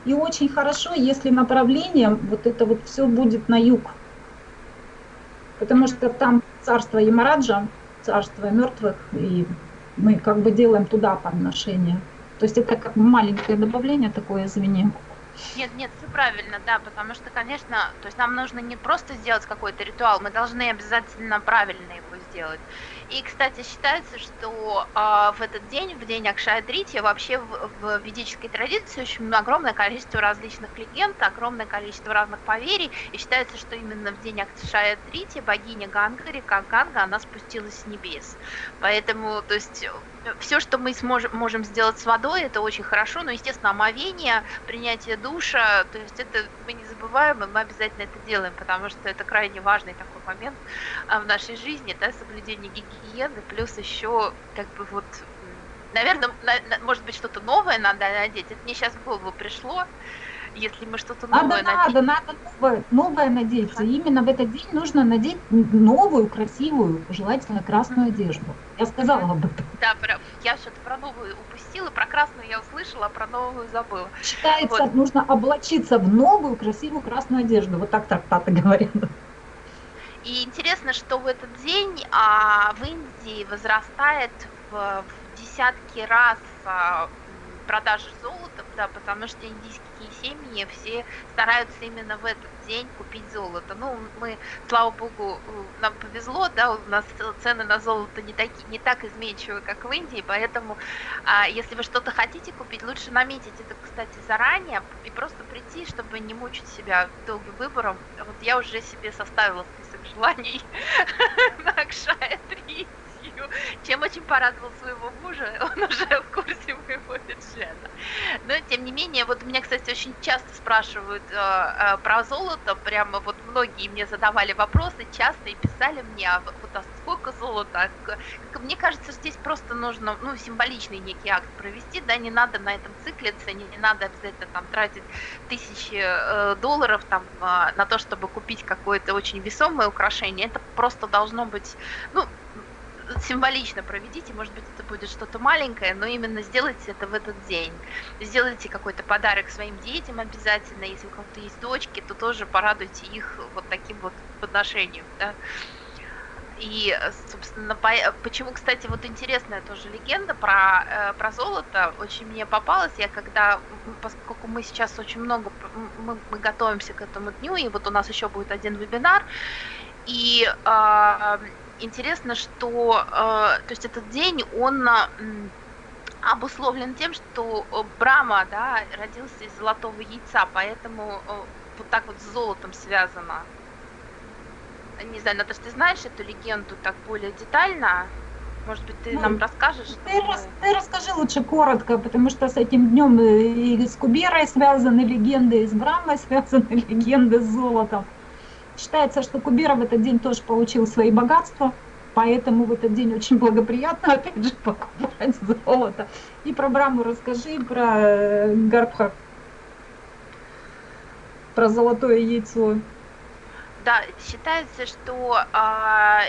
И очень хорошо, если направлением вот это вот все будет на юг. Потому что там царство Ямараджа, царство мертвых, и мы как бы делаем туда подношение. То есть это как маленькое добавление такое, извини. Нет, нет, все правильно, да, потому что, конечно, то есть нам нужно не просто сделать какой-то ритуал, мы должны обязательно правильно его сделать. И, кстати, считается, что э, в этот день, в день Акшая вообще в, в ведической традиции очень огромное количество различных легенд, огромное количество разных поверий, и считается, что именно в день Акшая богиня Ганга, река Ганга, она спустилась с небес. Поэтому, то есть, все, что мы сможем, можем сделать с водой, это очень хорошо, но, естественно, омовение, принятие душа, то есть это мы не забываем, и мы обязательно это делаем, потому что это крайне важный такой момент а, в нашей жизни, да, соблюдение гигиены, плюс еще, как бы вот, наверное, на, может быть, что-то новое надо надеть, это мне сейчас в голову пришло, если мы что-то новое надо, надеть. Надо, надо новое, новое надеть. Ага. Именно в этот день нужно надеть новую, красивую, желательно красную одежду. Я сказала об этом. Да, про, я что-то про новую упустила, про красную я услышала, а про новую забыла. Считается, вот. нужно облачиться в новую, красивую красную одежду. Вот так трактаты говорят. И интересно, что в этот день а, в Индии возрастает в, в десятки раз а, продажи золота, да, потому что индийские семьи все стараются именно в этот день купить золото. Ну, мы, слава богу, нам повезло, да, у нас цены на золото не, таки, не так изменчивы, как в Индии, поэтому а, если вы что-то хотите купить, лучше наметить это, кстати, заранее и просто прийти, чтобы не мучить себя долгим выбором. Вот я уже себе составила список желаний на Акшая 3 семью, чем очень порадовал своего мужа, он уже в курсе моего бюджета. Но, тем не менее, вот меня, кстати, очень часто спрашивают э, э, про золото, прямо вот многие мне задавали вопросы часто и писали мне, а вот а сколько золота? Как, мне кажется, здесь просто нужно, ну, символичный некий акт провести, да, не надо на этом циклиться, не, не надо обязательно там тратить тысячи э, долларов там э, на то, чтобы купить какое-то очень весомое украшение, это просто должно быть, ну, символично проведите, может быть, это будет что-то маленькое, но именно сделайте это в этот день. Сделайте какой-то подарок своим детям обязательно, если у кого-то есть дочки, то тоже порадуйте их вот таким вот подношением, да. И, собственно, по, почему, кстати, вот интересная тоже легенда про, э, про золото очень мне попалась. Я когда, поскольку мы сейчас очень много, мы, мы готовимся к этому дню, и вот у нас еще будет один вебинар, и э, интересно, что э, то есть этот день, он э, обусловлен тем, что э, Брама да, родился из золотого яйца, поэтому вот так вот с золотом связано. Не знаю, Наташа, ты знаешь эту легенду так более детально? Может быть, ты ну, нам расскажешь? Ты, мы... рас, ты расскажи лучше коротко, потому что с этим днем и с Куберой связаны легенды, и с Брамой связаны легенды с золотом. Считается, что Кубера в этот день тоже получил свои богатства, поэтому в этот день очень благоприятно, опять же, покупать золото. И про Браму расскажи, про э, Гарбха, про золотое яйцо. Да, считается, что а,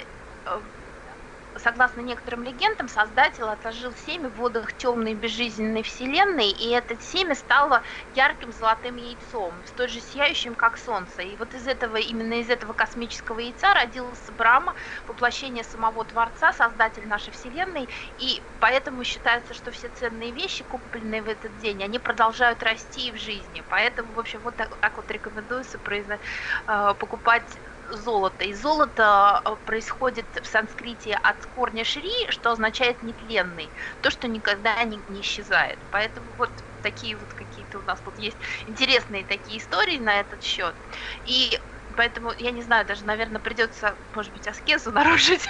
согласно некоторым легендам, Создатель отложил семя в водах темной безжизненной вселенной, и это семя стало ярким золотым яйцом, столь же сияющим, как солнце. И вот из этого, именно из этого космического яйца родился Брама, воплощение самого Творца, Создатель нашей вселенной, и поэтому считается, что все ценные вещи, купленные в этот день, они продолжают расти в жизни. Поэтому, в общем, вот так, так вот рекомендуется произно, э, покупать золото. И золото э, происходит в санскрите от корня шри, что означает нетленный, то, что никогда не, не исчезает. Поэтому вот такие вот какие-то у нас тут есть интересные такие истории на этот счет. И поэтому, я не знаю, даже, наверное, придется, может быть, аскезу нарушить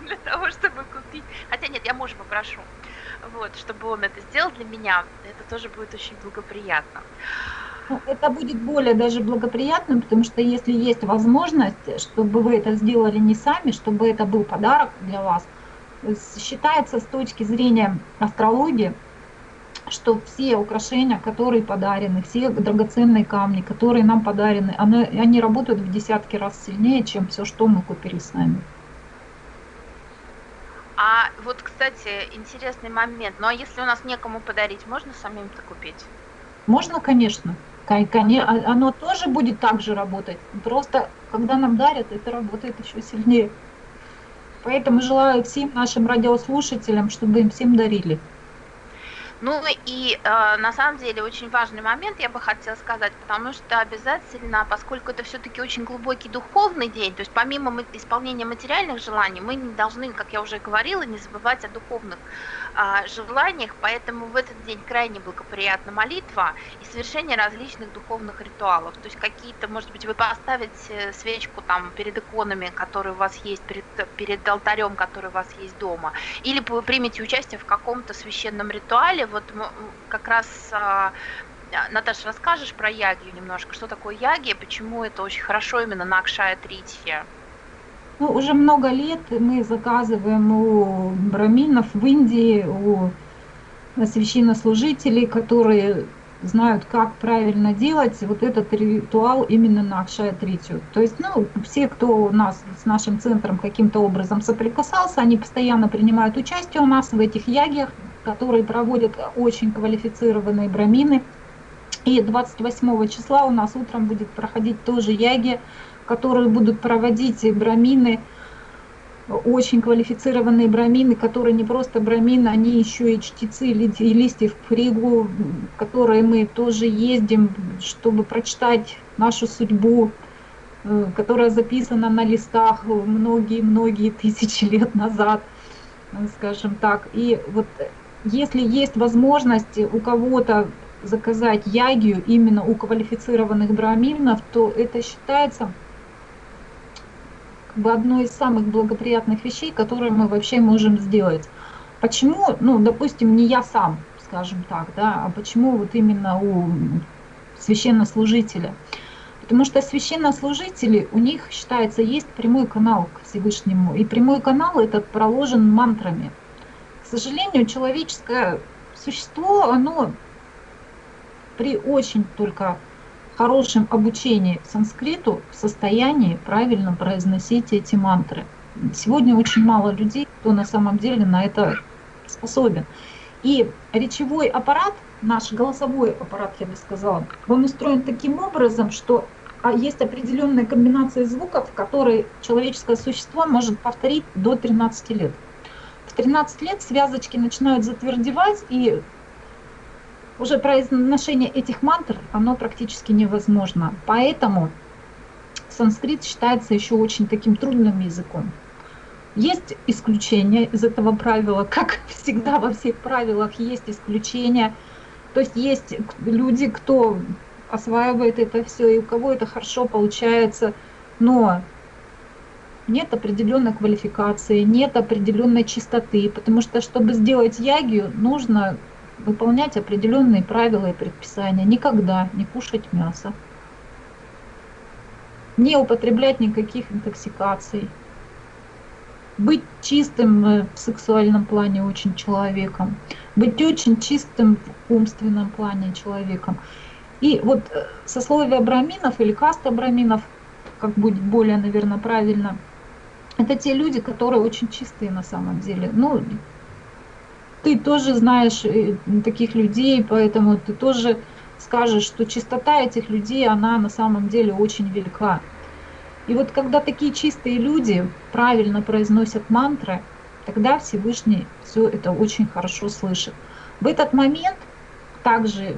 для того, чтобы купить. Хотя нет, я мужа попрошу, вот, чтобы он это сделал для меня. Это тоже будет очень благоприятно. Это будет более даже благоприятным, потому что если есть возможность, чтобы вы это сделали не сами, чтобы это был подарок для вас, считается с точки зрения астрологии, что все украшения, которые подарены, все драгоценные камни, которые нам подарены, они, они работают в десятки раз сильнее, чем все, что мы купили сами. А вот, кстати, интересный момент. Ну а если у нас некому подарить, можно самим-то купить? Можно, конечно. А, оно тоже будет так же работать. Просто, когда нам дарят, это работает еще сильнее. Поэтому желаю всем нашим радиослушателям, чтобы им всем дарили. Ну и э, на самом деле очень важный момент я бы хотела сказать, потому что обязательно, поскольку это все-таки очень глубокий духовный день, то есть помимо исполнения материальных желаний, мы не должны, как я уже говорила, не забывать о духовных желаниях, поэтому в этот день крайне благоприятна молитва и совершение различных духовных ритуалов. То есть какие-то, может быть, вы поставите свечку там перед иконами, которые у вас есть, перед, перед алтарем, который у вас есть дома, или вы примете участие в каком-то священном ритуале, вот как раз а, Наташа, расскажешь про ягию немножко, что такое ягия, почему это очень хорошо именно на Акшая Тритхе? Ну, уже много лет мы заказываем у браминов в Индии, у священнослужителей, которые знают, как правильно делать вот этот ритуал именно на Акшая Тритию. То есть, ну, все, кто у нас с нашим центром каким-то образом соприкасался, они постоянно принимают участие у нас в этих ягиях, которые проводят очень квалифицированные брамины. И 28 числа у нас утром будет проходить тоже яги, которые будут проводить брамины, очень квалифицированные брамины, которые не просто брамины, они еще и чтецы и листьев в Ригу, которые мы тоже ездим, чтобы прочитать нашу судьбу, э, которая записана на листах многие-многие тысячи лет назад, скажем так. И вот если есть возможность у кого-то заказать ягию именно у квалифицированных браминов, то это считается как бы одной из самых благоприятных вещей, которые мы вообще можем сделать. Почему, ну, допустим, не я сам, скажем так, да, а почему вот именно у священнослужителя? Потому что священнослужители, у них, считается, есть прямой канал к Всевышнему. И прямой канал этот проложен мантрами сожалению, человеческое существо, оно при очень только хорошем обучении санскриту в состоянии правильно произносить эти мантры. Сегодня очень мало людей, кто на самом деле на это способен. И речевой аппарат, наш голосовой аппарат, я бы сказала, он устроен таким образом, что а, есть определенная комбинация звуков, которые человеческое существо может повторить до 13 лет. В 13 лет связочки начинают затвердевать, и уже произношение этих мантр, оно практически невозможно. Поэтому санскрит считается еще очень таким трудным языком. Есть исключения из этого правила, как всегда во всех правилах есть исключения. То есть есть люди, кто осваивает это все, и у кого это хорошо получается, но нет определенной квалификации, нет определенной чистоты, потому что, чтобы сделать ягию, нужно выполнять определенные правила и предписания. Никогда не кушать мясо, не употреблять никаких интоксикаций, быть чистым в сексуальном плане очень человеком, быть очень чистым в умственном плане человеком. И вот э, сословие браминов или каста браминов, как будет более, наверное, правильно – это те люди, которые очень чистые на самом деле. Ну, ты тоже знаешь э, таких людей, поэтому ты тоже скажешь, что чистота этих людей, она на самом деле очень велика. И вот когда такие чистые люди правильно произносят мантры, тогда Всевышний все это очень хорошо слышит. В этот момент также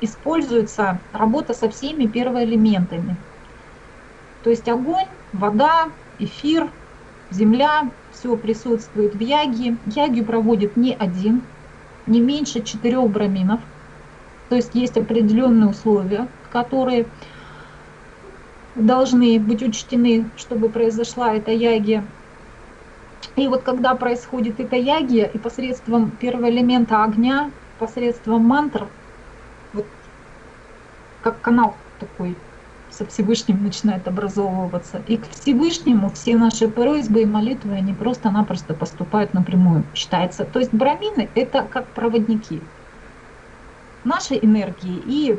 используется работа со всеми первоэлементами. То есть огонь, вода, эфир, земля, все присутствует в яге. Ягию проводит не один, не меньше четырех браминов. То есть есть определенные условия, которые должны быть учтены, чтобы произошла эта ягия. И вот когда происходит эта ягия, и посредством первого элемента огня, посредством мантр, вот как канал такой со Всевышним начинает образовываться. И к Всевышнему все наши просьбы и молитвы, они просто-напросто поступают напрямую, считается. То есть брамины – это как проводники нашей энергии и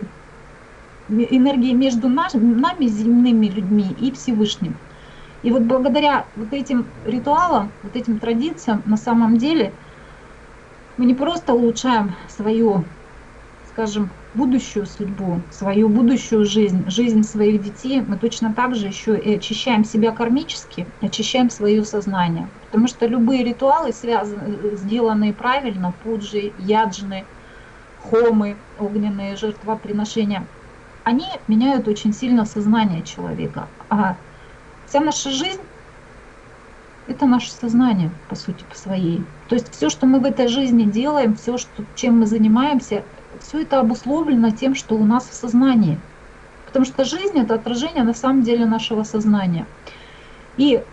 энергии между нами, земными людьми, и Всевышним. И вот благодаря вот этим ритуалам, вот этим традициям, на самом деле мы не просто улучшаем свою, скажем, будущую судьбу, свою будущую жизнь, жизнь своих детей, мы точно так же еще и очищаем себя кармически, очищаем свое сознание. Потому что любые ритуалы, связанные, сделанные правильно, пуджи, яджны, хомы, огненные жертвоприношения, они меняют очень сильно сознание человека. А вся наша жизнь – это наше сознание, по сути, по своей. То есть все, что мы в этой жизни делаем, все, что, чем мы занимаемся, все это обусловлено тем, что у нас в сознании. Потому что жизнь – это отражение на самом деле нашего сознания. И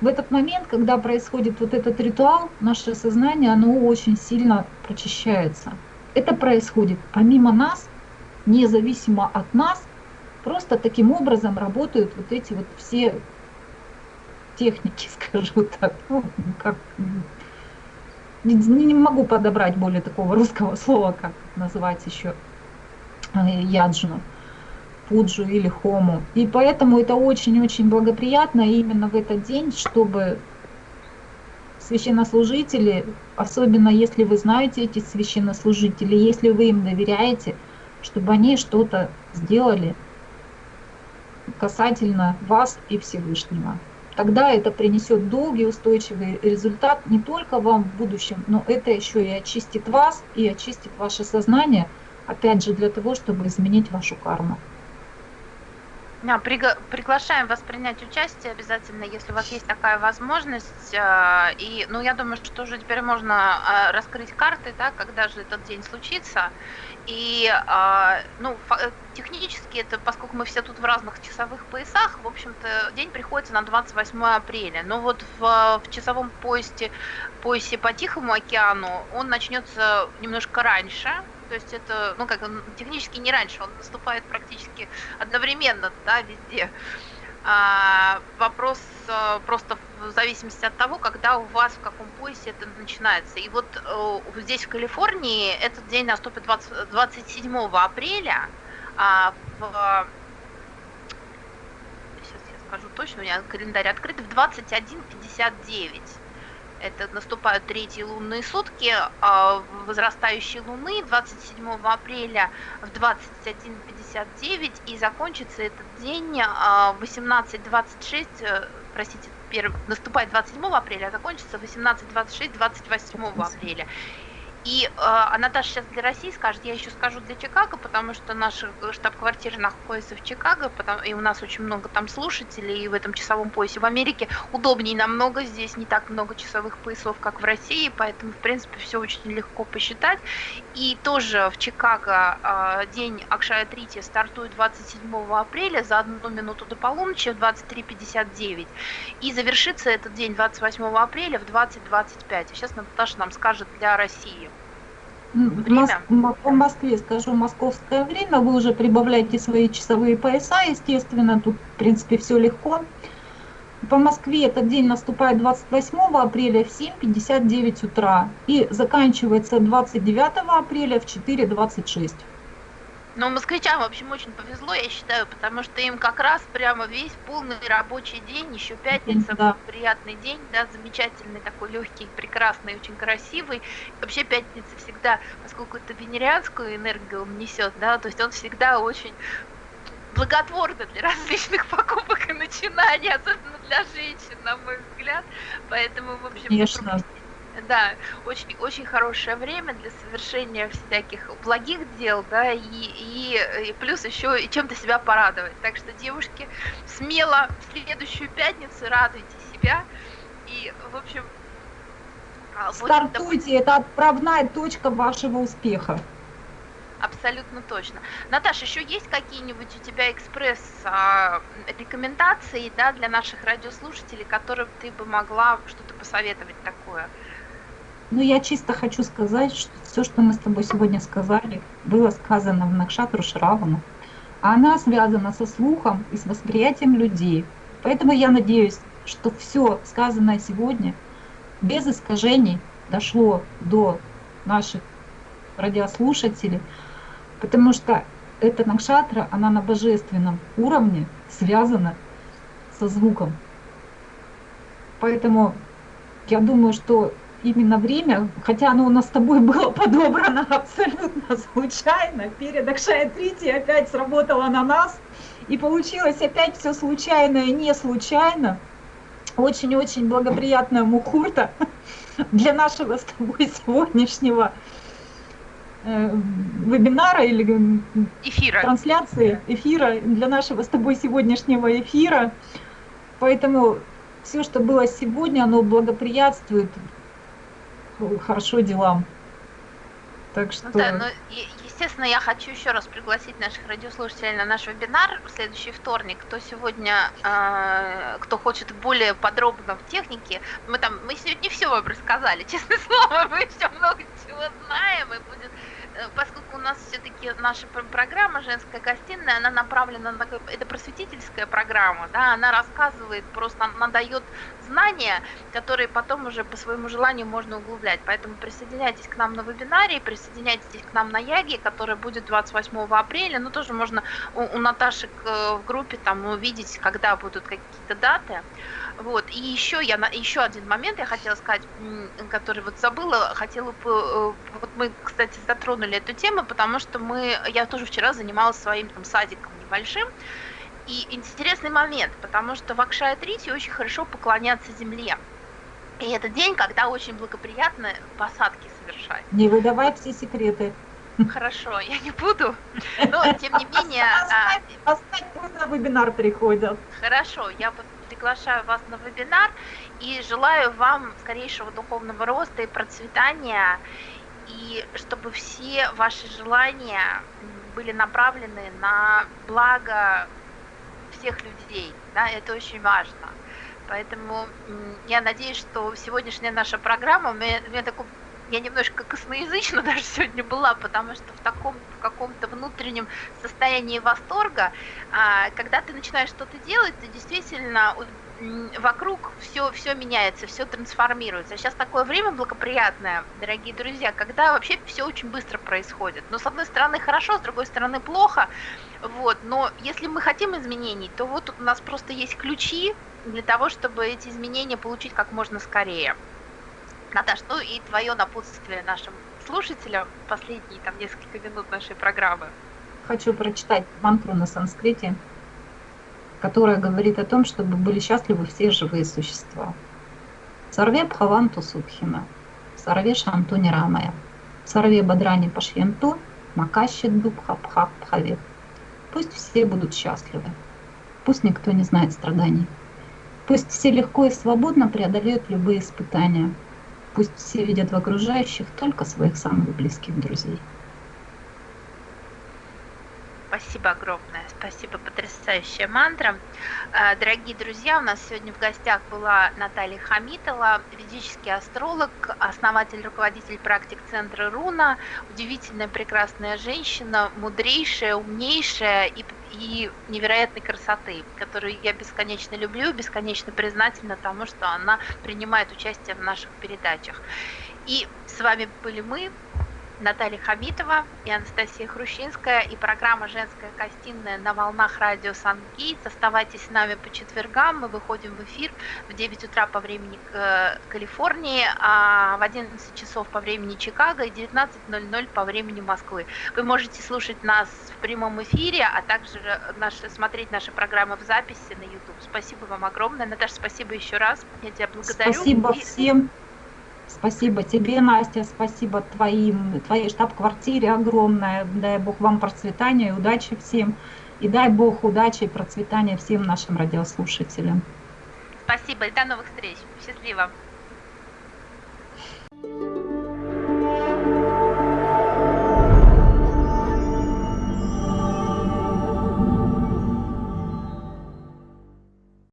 в этот момент, когда происходит вот этот ритуал, наше сознание, оно очень сильно прочищается. Это происходит помимо нас, независимо от нас, просто таким образом работают вот эти вот все техники, скажу так, ну, как, не, не могу подобрать более такого русского слова, как называть еще э, яджну, пуджу или хому. И поэтому это очень-очень благоприятно именно в этот день, чтобы священнослужители, особенно если вы знаете эти священнослужители, если вы им доверяете, чтобы они что-то сделали касательно вас и Всевышнего. Тогда это принесет долгий устойчивый результат не только вам в будущем, но это еще и очистит вас и очистит ваше сознание, опять же, для того, чтобы изменить вашу карму. Да, пригла- приглашаем вас принять участие обязательно, если у вас есть такая возможность. Э, и, ну, я думаю, что уже теперь можно э, раскрыть карты, да, когда же этот день случится. И, э, ну, технически это, поскольку мы все тут в разных часовых поясах, в общем-то, день приходится на 28 апреля. Но вот в, в часовом поясе, поясе по Тихому океану он начнется немножко раньше, то есть это, ну как, он технически не раньше, он наступает практически одновременно, да, везде. А, вопрос а, просто в зависимости от того, когда у вас, в каком поясе это начинается. И вот а, здесь, в Калифорнии, этот день наступит 20, 27 апреля, а в сейчас я скажу точно, у меня календарь открыт, в 21.59 это наступают третьи лунные сутки а, возрастающей луны 27 апреля в 21.59 и закончится этот день в 18.26, э, простите, наступает 27 апреля, а закончится 18.26 28 апреля. И э, Наташа сейчас для России скажет, я еще скажу для Чикаго, потому что наша штаб-квартира находится в Чикаго, потому, и у нас очень много там слушателей и в этом часовом поясе. В Америке удобнее намного, здесь не так много часовых поясов, как в России, поэтому, в принципе, все очень легко посчитать. И тоже в Чикаго э, день Акшая Трити стартует 27 апреля за одну минуту до полуночи в 23.59. И завершится этот день 28 апреля в 20.25. Сейчас Наташа нам скажет для России. Время. По Москве скажу московское время, вы уже прибавляете свои часовые пояса, естественно, тут в принципе все легко. По Москве этот день наступает 28 апреля в 7.59 утра и заканчивается 29 апреля в 4.26. Но москвичам, в общем, очень повезло, я считаю, потому что им как раз прямо весь полный рабочий день, еще пятница, да. приятный день, да, замечательный, такой легкий, прекрасный, очень красивый. Вообще пятница всегда, поскольку это венерианскую энергию он несет, да, то есть он всегда очень благотворно для различных покупок и начинаний, особенно для женщин, на мой взгляд. Поэтому, в общем, Конечно. Да, очень, очень хорошее время для совершения всяких благих дел, да, и, и, и плюс еще и чем-то себя порадовать. Так что, девушки, смело в следующую пятницу радуйте себя. И, в общем... А, Стартуйте, это отправная точка вашего успеха. Абсолютно точно. Наташа, еще есть какие-нибудь у тебя экспресс-рекомендации а, да, для наших радиослушателей, которым ты бы могла что-то посоветовать такое? Ну, я чисто хочу сказать, что все, что мы с тобой сегодня сказали, было сказано в Накшатру Шравану. А она связана со слухом и с восприятием людей. Поэтому я надеюсь, что все сказанное сегодня без искажений дошло до наших радиослушателей, потому что эта накшатра, она на божественном уровне связана со звуком. Поэтому я думаю, что именно время, хотя оно у нас с тобой было подобрано абсолютно случайно, перед Акшая Трити опять сработало на нас, и получилось опять все случайно и не случайно. Очень-очень благоприятная, благоприятная мухурта для нашего с тобой сегодняшнего, э, вебинара или эфира. трансляции эфира, для нашего с тобой сегодняшнего эфира. Поэтому все, что было сегодня, оно благоприятствует хорошо делам. Так что... Ну, да, но, естественно, я хочу еще раз пригласить наших радиослушателей на наш вебинар в следующий вторник. Кто сегодня, э, кто хочет более подробно в технике, мы там, мы сегодня не все вам рассказали, честное слово, мы еще много чего знаем, и будет Э, поскольку нас все-таки наша программа «Женская гостиная», она направлена на... Это просветительская программа, да, она рассказывает, просто она дает знания, которые потом уже по своему желанию можно углублять. Поэтому присоединяйтесь к нам на вебинаре, присоединяйтесь к нам на Яге, который будет 28 апреля. Ну, тоже можно у, у Наташи э, в группе там увидеть, когда будут какие-то даты. Вот. И еще, я, еще один момент я хотела сказать, который вот забыла, хотела бы, э, вот мы, кстати, затронули эту тему, потому что мы, я тоже вчера занималась своим там садиком небольшим, и интересный момент, потому что в Акшая-Трите очень хорошо поклоняться земле. И это день, когда очень благоприятно посадки совершать. Не выдавай все секреты. Хорошо, я не буду. Но, тем не менее... Оставь, пусть на вебинар приходят. Хорошо, я приглашаю вас на вебинар и желаю вам скорейшего духовного роста и процветания, и чтобы все ваши желания были направлены на благо всех людей. Да, это очень важно. Поэтому я надеюсь, что сегодняшняя наша программа, у меня такой я немножко косноязычна даже сегодня была, потому что в таком в каком-то внутреннем состоянии восторга, а, когда ты начинаешь что-то делать, ты действительно вокруг все, все меняется, все трансформируется. Сейчас такое время благоприятное, дорогие друзья, когда вообще все очень быстро происходит. Но с одной стороны хорошо, с другой стороны плохо. Вот. Но если мы хотим изменений, то вот у нас просто есть ключи для того, чтобы эти изменения получить как можно скорее. Наташ, ну и твое напутствие нашим слушателям последние там несколько минут нашей программы. Хочу прочитать мантру на санскрите, которая говорит о том, чтобы были счастливы все живые существа. Сарве Бхаванту Субхина, Сарве Шанту Нирамая, Сарве Бадрани Пашьянту, Макаши Дубха Пха Пхаве. Пусть все будут счастливы. Пусть никто не знает страданий. Пусть все легко и свободно преодолеют любые испытания – Пусть все видят в окружающих только своих самых близких друзей. Спасибо огромное, спасибо, потрясающая мантра. Э, дорогие друзья, у нас сегодня в гостях была Наталья Хамитова, ведический астролог, основатель, руководитель практик Центра Руна, удивительная, прекрасная женщина, мудрейшая, умнейшая и, и невероятной красоты, которую я бесконечно люблю, бесконечно признательна тому, что она принимает участие в наших передачах. И с вами были мы, Наталья Хамитова и Анастасия Хрущинская и программа «Женская гостиная» на волнах радио Сан-Гейтс. Оставайтесь с нами по четвергам. Мы выходим в эфир в 9 утра по времени э, Калифорнии, а в 11 часов по времени Чикаго и 19.00 по времени Москвы. Вы можете слушать нас в прямом эфире, а также наши, смотреть наши программы в записи на YouTube. Спасибо вам огромное. Наташа, спасибо еще раз. Я тебя благодарю. Спасибо всем. Спасибо тебе, Настя, спасибо твоим, твоей штаб-квартире огромное. Дай Бог вам процветания и удачи всем. И дай Бог удачи и процветания всем нашим радиослушателям. Спасибо и до новых встреч. Счастливо.